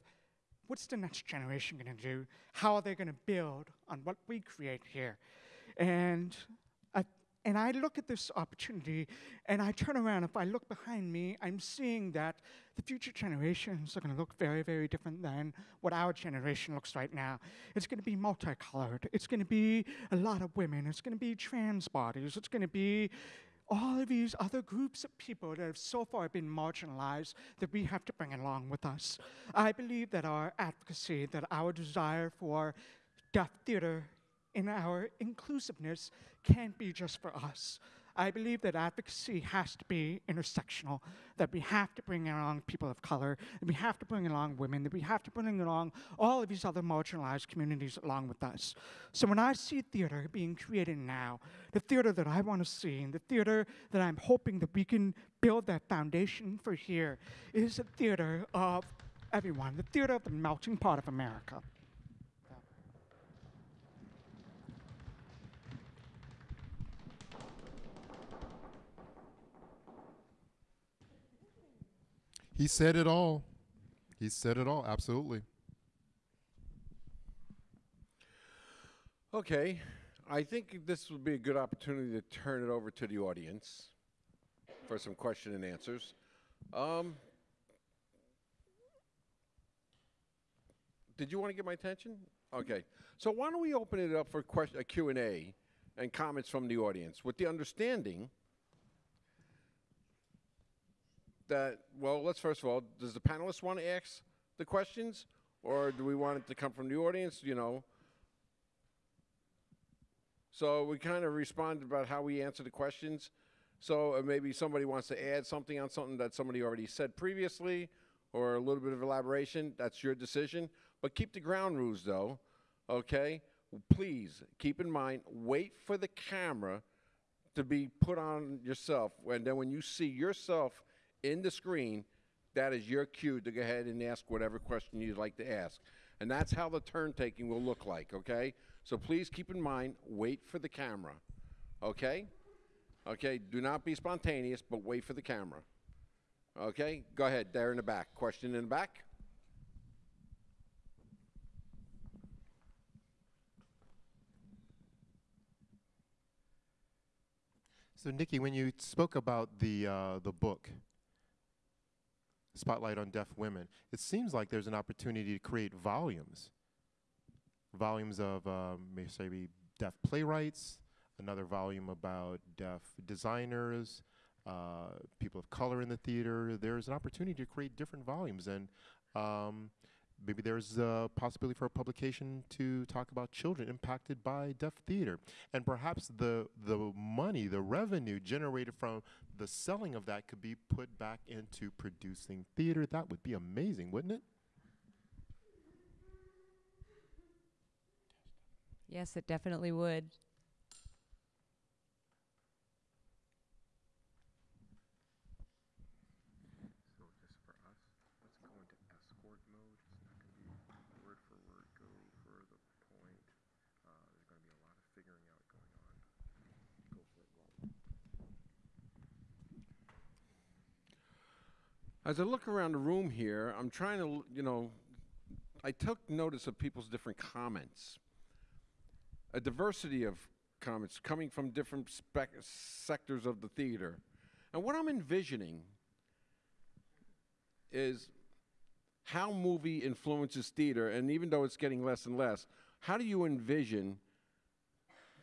what's the next generation going to do? How are they going to build on what we create here? And I, and I look at this opportunity and I turn around. If I look behind me, I'm seeing that the future generations are going to look very, very different than what our generation looks right now. It's going to be multicolored. It's going to be a lot of women. It's going to be trans bodies. It's going to be all of these other groups of people that have so far been marginalized that we have to bring along with us. I believe that our advocacy, that our desire for deaf theater and our inclusiveness can't be just for us. I believe that advocacy has to be intersectional, that we have to bring along people of color, that we have to bring along women, that we have to bring along all of these other marginalized communities along with us. So when I see theater being created now, the theater that I want to see, and the theater that I'm hoping that we can build that foundation for here, is a theater of everyone, the theater of the melting pot of America. He said it all. He said it all. Absolutely. Okay, I think this would be a good opportunity to turn it over to the audience for some question and answers. Um, did you want to get my attention? Okay, so why don't we open it up for a Q&A and comments from the audience with the understanding that, well, let's first of all, does the panelists want to ask the questions or do we want it to come from the audience, you know? So we kind of responded about how we answer the questions. So uh, maybe somebody wants to add something on something that somebody already said previously, or a little bit of elaboration. That's your decision. But keep the ground rules, though. Okay. Please keep in mind. Wait for the camera to be put on yourself, and then when you see yourself in the screen, that is your cue to go ahead and ask whatever question you'd like to ask. And that's how the turn taking will look like, okay? So please keep in mind, wait for the camera, okay? Okay, do not be spontaneous, but wait for the camera. Okay, go ahead, there in the back. Question in the back? So, Nikki, when you spoke about the uh, the book, Spotlight on Deaf Women, it seems like there's an opportunity to create volumes, volumes of um, maybe deaf playwrights, another volume about deaf designers, uh, people of color in the theater. There's an opportunity to create different volumes, and um, maybe there's a possibility for a publication to talk about children impacted by deaf theater, and perhaps the the money, the revenue generated from the selling of that could be put back into producing theater. That would be amazing, wouldn't it? Yes, it definitely would. So just for us, let's go into escort mode. It's not going to be word for word go for the point. Uh, there's going to be a lot of figuring out going on. Go for it, Roll. As I look around the room here, I'm trying to, you know, I took notice of people's different comments. A diversity of comments coming from different sectors of the theater. And what I'm envisioning is how movie influences theater, and even though it's getting less and less, how do you envision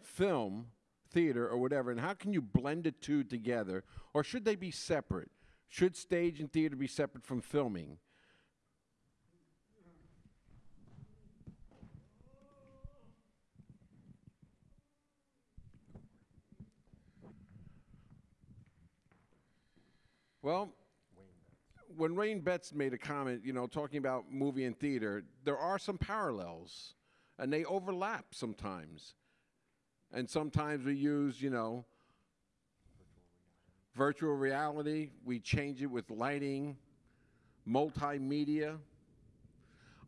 film, theater, or whatever, and how can you blend the two together, or should they be separate? Should stage and theater be separate from filming? Well, when Rain Betts made a comment, you know, talking about movie and theater, there are some parallels, and they overlap sometimes. And sometimes we use, you know, virtual reality. We change it with lighting, multimedia.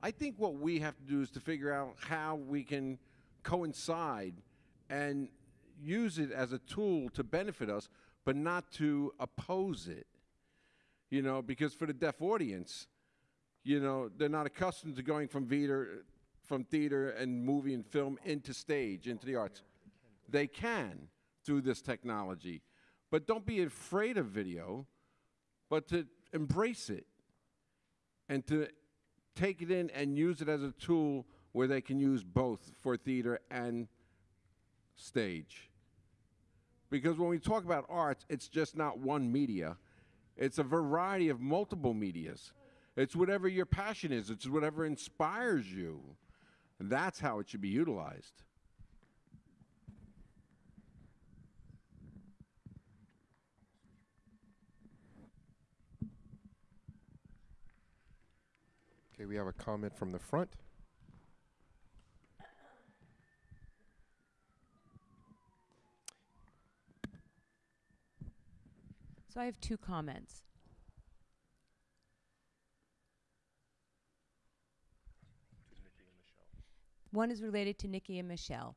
I think what we have to do is to figure out how we can coincide and use it as a tool to benefit us, but not to oppose it you know, because for the deaf audience, you know, they're not accustomed to going from theater, from theater and movie and film into stage, into the arts. They can through this technology, but don't be afraid of video, but to embrace it and to take it in and use it as a tool where they can use both for theater and stage. Because when we talk about arts, it's just not one media. It's a variety of multiple medias. It's whatever your passion is. It's whatever inspires you. And that's how it should be utilized. Okay, we have a comment from the front. So I have two comments. One is related to Nikki and Michelle.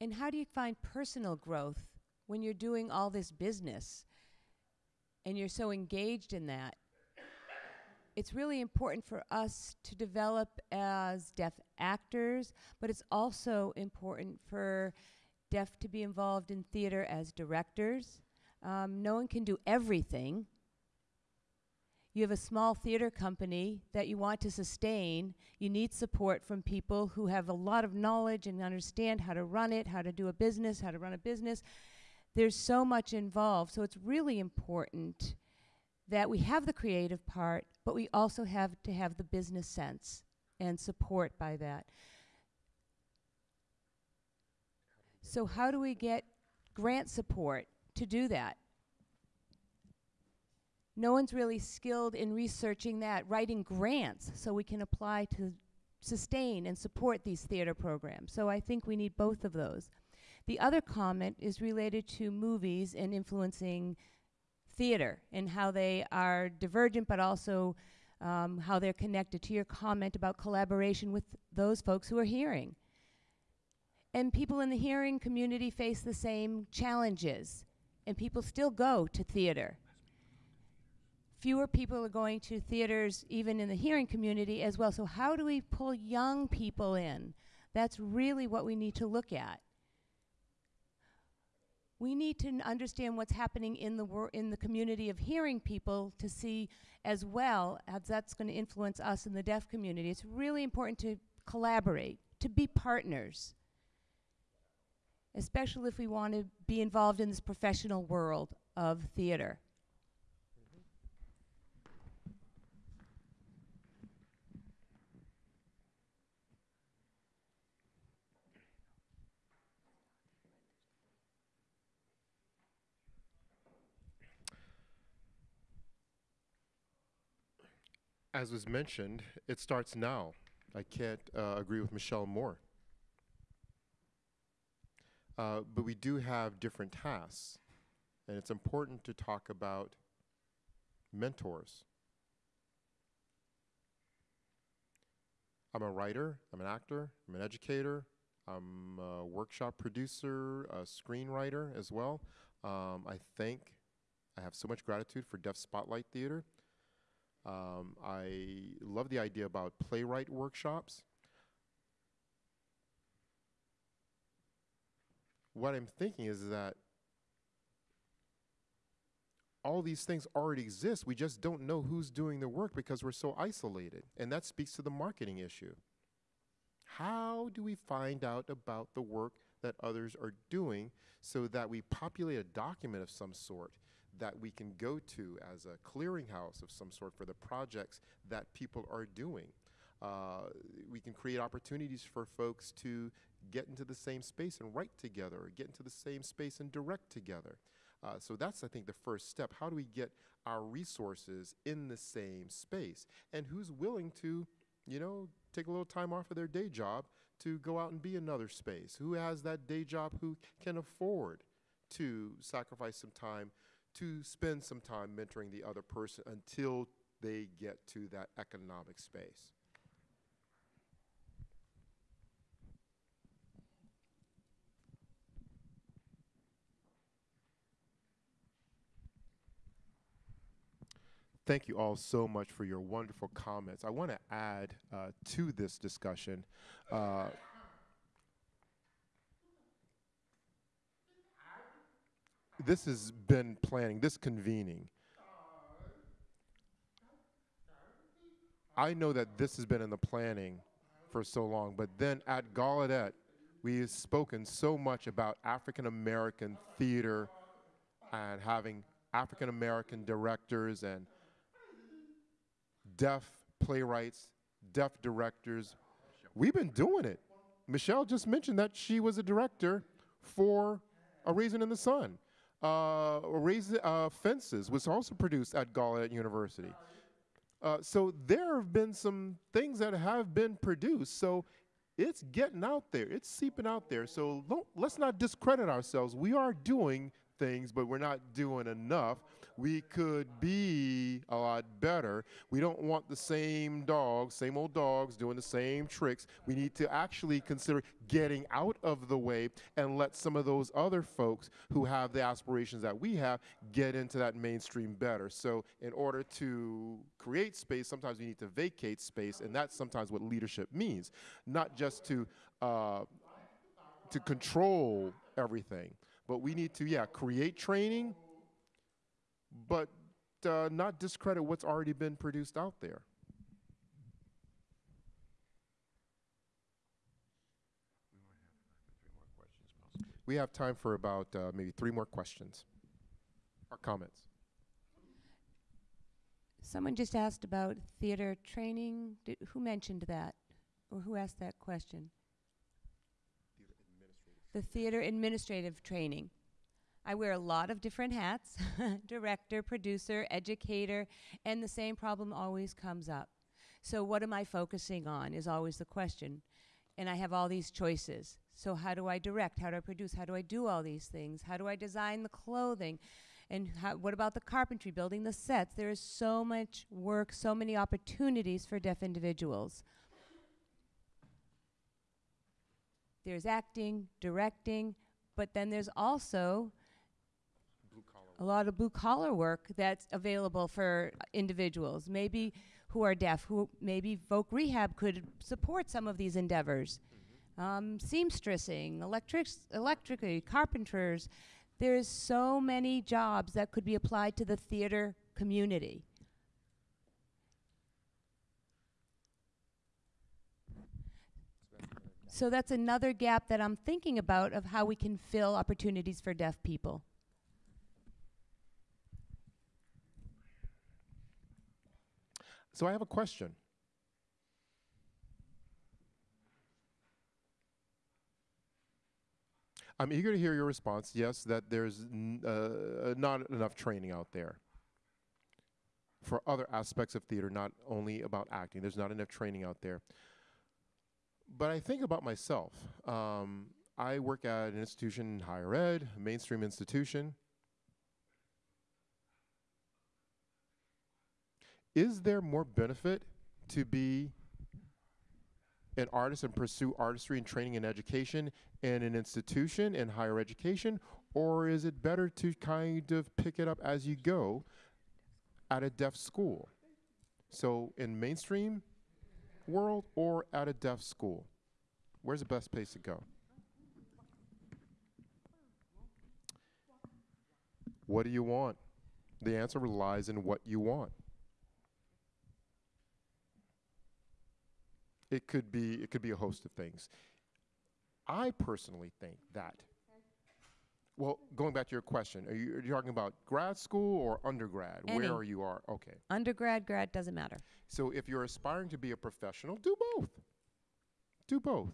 And how do you find personal growth when you're doing all this business? And you're so engaged in that, it's really important for us to develop as deaf actors, but it's also important for deaf to be involved in theater as directors. Um, no one can do everything. You have a small theater company that you want to sustain. You need support from people who have a lot of knowledge and understand how to run it, how to do a business, how to run a business. There's so much involved. So it's really important that we have the creative part, but we also have to have the business sense and support by that. So, how do we get grant support to do that? No one's really skilled in researching that, writing grants so we can apply to sustain and support these theater programs. So, I think we need both of those. The other comment is related to movies and influencing theater and how they are divergent, but also um, how they're connected to your comment about collaboration with those folks who are hearing. And people in the hearing community face the same challenges, and people still go to theater. Fewer people are going to theaters, even in the hearing community as well. So, how do we pull young people in? That's really what we need to look at we need to understand what's happening in the in the community of hearing people to see as well as that's going to influence us in the deaf community. It's really important to collaborate, to be partners, especially if we want to be involved in this professional world of theater. As was mentioned, it starts now. I can't uh, agree with Michelle more. Uh, but we do have different tasks, and it's important to talk about mentors. I'm a writer, I'm an actor, I'm an educator, I'm a workshop producer, a screenwriter as well. Um, I think I have so much gratitude for Deaf Spotlight Theater um, I love the idea about playwright workshops. What I'm thinking is that all these things already exist. We just don't know who's doing the work because we're so isolated. And that speaks to the marketing issue. How do we find out about the work that others are doing so that we populate a document of some sort that we can go to as a clearinghouse of some sort for the projects that people are doing. Uh, we can create opportunities for folks to get into the same space and write together, or get into the same space and direct together. Uh, so that's, I think, the first step. How do we get our resources in the same space? And who's willing to, you know, take a little time off of their day job to go out and be another space? Who has that day job who can afford to sacrifice some time to spend some time mentoring the other person until they get to that economic space. Thank you all so much for your wonderful comments. I want to add uh, to this discussion. Uh, this has been planning, this convening. I know that this has been in the planning for so long, but then at Gallaudet, we have spoken so much about African American theater and having African American directors and deaf playwrights, deaf directors. We've been doing it. Michelle just mentioned that she was a director for A Raisin in the Sun uh, raise, uh, Fences was also produced at Gallaudet University. Uh, so there have been some things that have been produced. So it's getting out there. It's seeping out there. So let's not discredit ourselves. We are doing things, but we're not doing enough. We could be a lot better. We don't want the same dogs, same old dogs doing the same tricks. We need to actually consider getting out of the way and let some of those other folks who have the aspirations that we have get into that mainstream better. So, in order to create space, sometimes we need to vacate space, and that's sometimes what leadership means, not just to uh, to control everything, but we need to, yeah, create training, but uh, not discredit what's already been produced out there. We have time for about uh, maybe three more questions or comments. Someone just asked about theater training. Did, who mentioned that? Or who asked that question? The theater administrative training. I wear a lot of different hats director, producer, educator, and the same problem always comes up. So, what am I focusing on is always the question. And I have all these choices. So, how do I direct? How do I produce? How do I do all these things? How do I design the clothing? And how, what about the carpentry, building the sets? There is so much work, so many opportunities for deaf individuals. There's acting, directing, but then there's also a lot of blue collar work that's available for individuals, maybe who are deaf, who maybe Voc Rehab could support some of these endeavors. Um, seamstressing, electrics, electrically, carpenters. There's so many jobs that could be applied to the theater community. So that's another gap that I'm thinking about of how we can fill opportunities for deaf people. So I have a question. I'm eager to hear your response. Yes, that there's uh, not enough training out there for other aspects of theater, not only about acting. There's not enough training out there. But I think about myself. Um, I work at an institution in higher ed, a mainstream institution. Is there more benefit to be an artist and pursue artistry and training and education in an institution in higher education? Or is it better to kind of pick it up as you go at a deaf school? So, in mainstream world or at a deaf school? Where's the best place to go? What do you want? The answer lies in what you want. It could be it could be a host of things. I personally think that well, going back to your question, are you, are you talking about grad school or undergrad? Any. Where are you are? Okay. Undergrad, grad, doesn't matter. So if you're aspiring to be a professional, do both. Do both.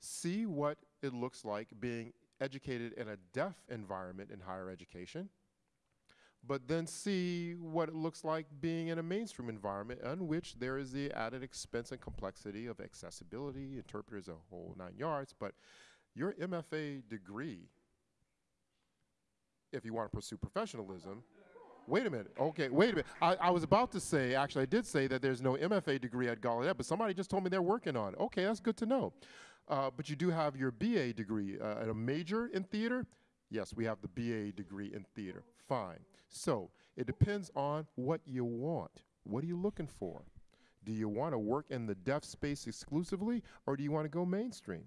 See what it looks like being educated in a deaf environment in higher education, but then see what it looks like being in a mainstream environment in which there is the added expense and complexity of accessibility, interpreters, a whole nine yards. But your MFA degree, if you want to pursue professionalism, Wait a minute. Okay, wait a minute. I, I was about to say, actually, I did say that there's no MFA degree at Gallaudet, but somebody just told me they're working on it. Okay, that's good to know. Uh, but you do have your BA degree uh, and a major in theater. Yes, we have the BA degree in theater. Fine. So it depends on what you want. What are you looking for? Do you want to work in the deaf space exclusively, or do you want to go mainstream?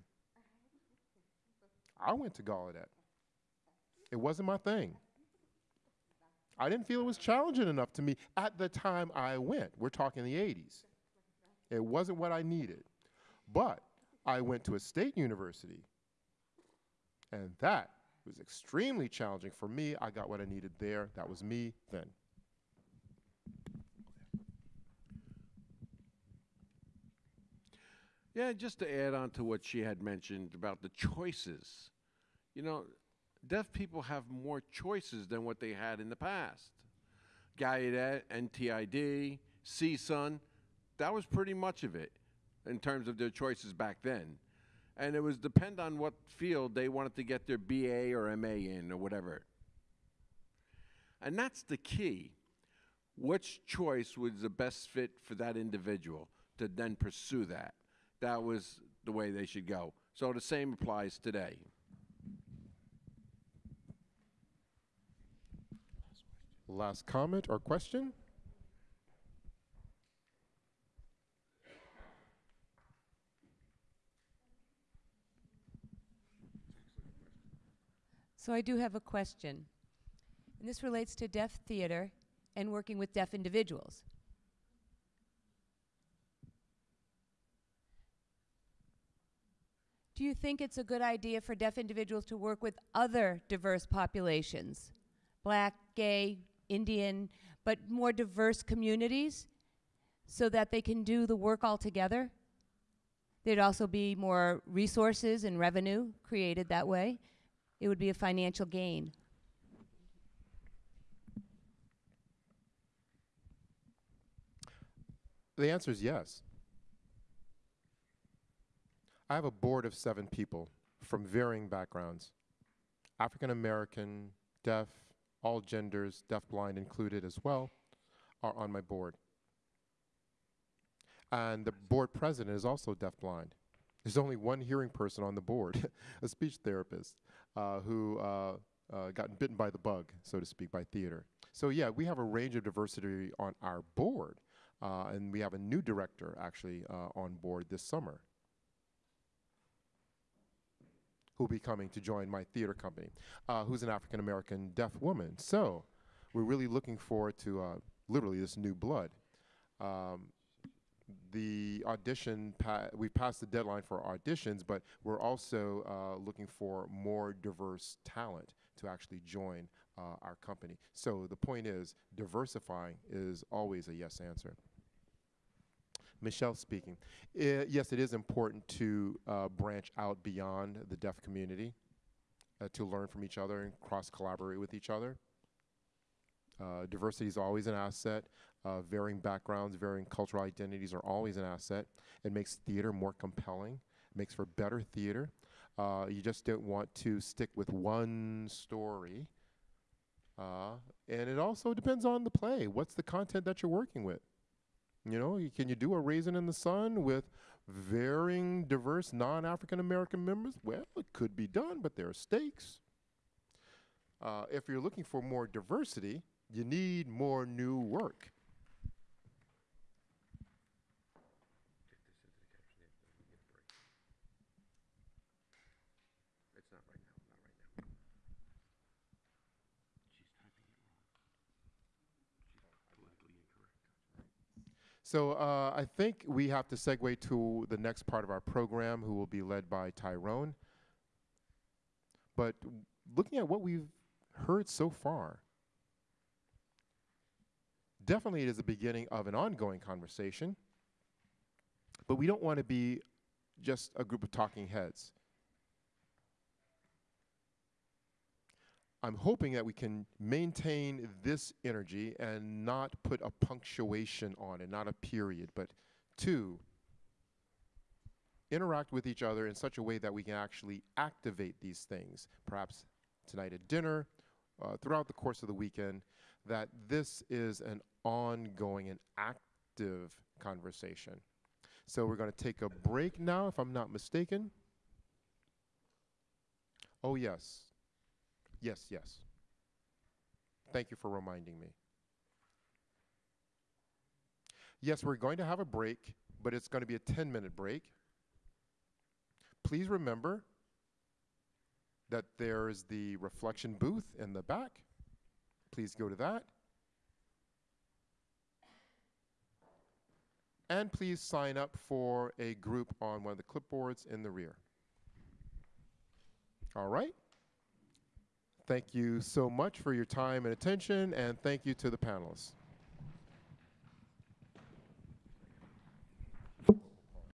I went to Gallaudet. It wasn't my thing. I didn't feel it was challenging enough to me at the time I went. We're talking the 80s. It wasn't what I needed. But I went to a state university, and that was extremely challenging for me. I got what I needed there. That was me then. Yeah, just to add on to what she had mentioned about the choices. You know, deaf people have more choices than what they had in the past. Gallaudet, NTID, CSUN, that was pretty much of it in terms of their choices back then. And it was depend on what field they wanted to get their BA or MA in or whatever. And that's the key. Which choice was the best fit for that individual to then pursue that? That was the way they should go. So the same applies today. Last comment or question? So I do have a question. And this relates to deaf theater and working with deaf individuals. Do you think it's a good idea for deaf individuals to work with other diverse populations? Black, gay, Indian, but more diverse communities so that they can do the work all together? There'd also be more resources and revenue created that way. It would be a financial gain. The answer is yes. I have a board of seven people from varying backgrounds African American, deaf, all genders, deafblind included as well, are on my board. And the board president is also deafblind. There's only one hearing person on the board, a speech therapist, who uh, uh, got bitten by the bug, so to speak, by theater. So yeah, we have a range of diversity on our board, uh, and we have a new director actually uh, on board this summer who'll be coming to join my theater company, uh, who's an African American deaf woman. So we're really looking forward to uh, literally this new blood. Um, the audition, pa- we passed the deadline for auditions, but we're also uh, looking for more diverse talent to actually join uh, our company. So the point is, diversifying is always a yes answer. Michelle speaking. I- yes, it is important to uh, branch out beyond the deaf community, uh, to learn from each other and cross collaborate with each other. Uh, diversity is always an asset. Uh, varying backgrounds, varying cultural identities are always an asset. It makes theater more compelling, it makes for better theater. Uh, you just don't want to stick with one story. Uh, and it also depends on the play. What's the content that you're working with? You know, you, can you do a Raisin in the Sun with varying diverse non African American members? Well, it could be done, but there are stakes. Uh, if you're looking for more diversity, you need more new work. It's not right now, not right now. She's typing it wrong. She's politically incorrect. So uh, I think we have to segue to the next part of our program, who will be led by Tyrone. But looking at what we've heard so far, definitely it is the beginning of an ongoing conversation. But we don't want to be just a group of talking heads. I'm hoping that we can maintain this energy and not put a punctuation on it, not a period, but two, interact with each other in such a way that we can actually activate these things, perhaps tonight at dinner, uh, throughout the course of the weekend, that this is an ongoing and active conversation. So we're going to take a break now, if I'm not mistaken. Oh, yes. Yes, yes. Thank you for reminding me. Yes, we're going to have a break, but it's going to be a 10 minute break. Please remember that there's the reflection booth in the back. Please go to that. And please sign up for a group on one of the clipboards in the rear. All right? Thank you so much for your time and attention, and thank you to the panelists.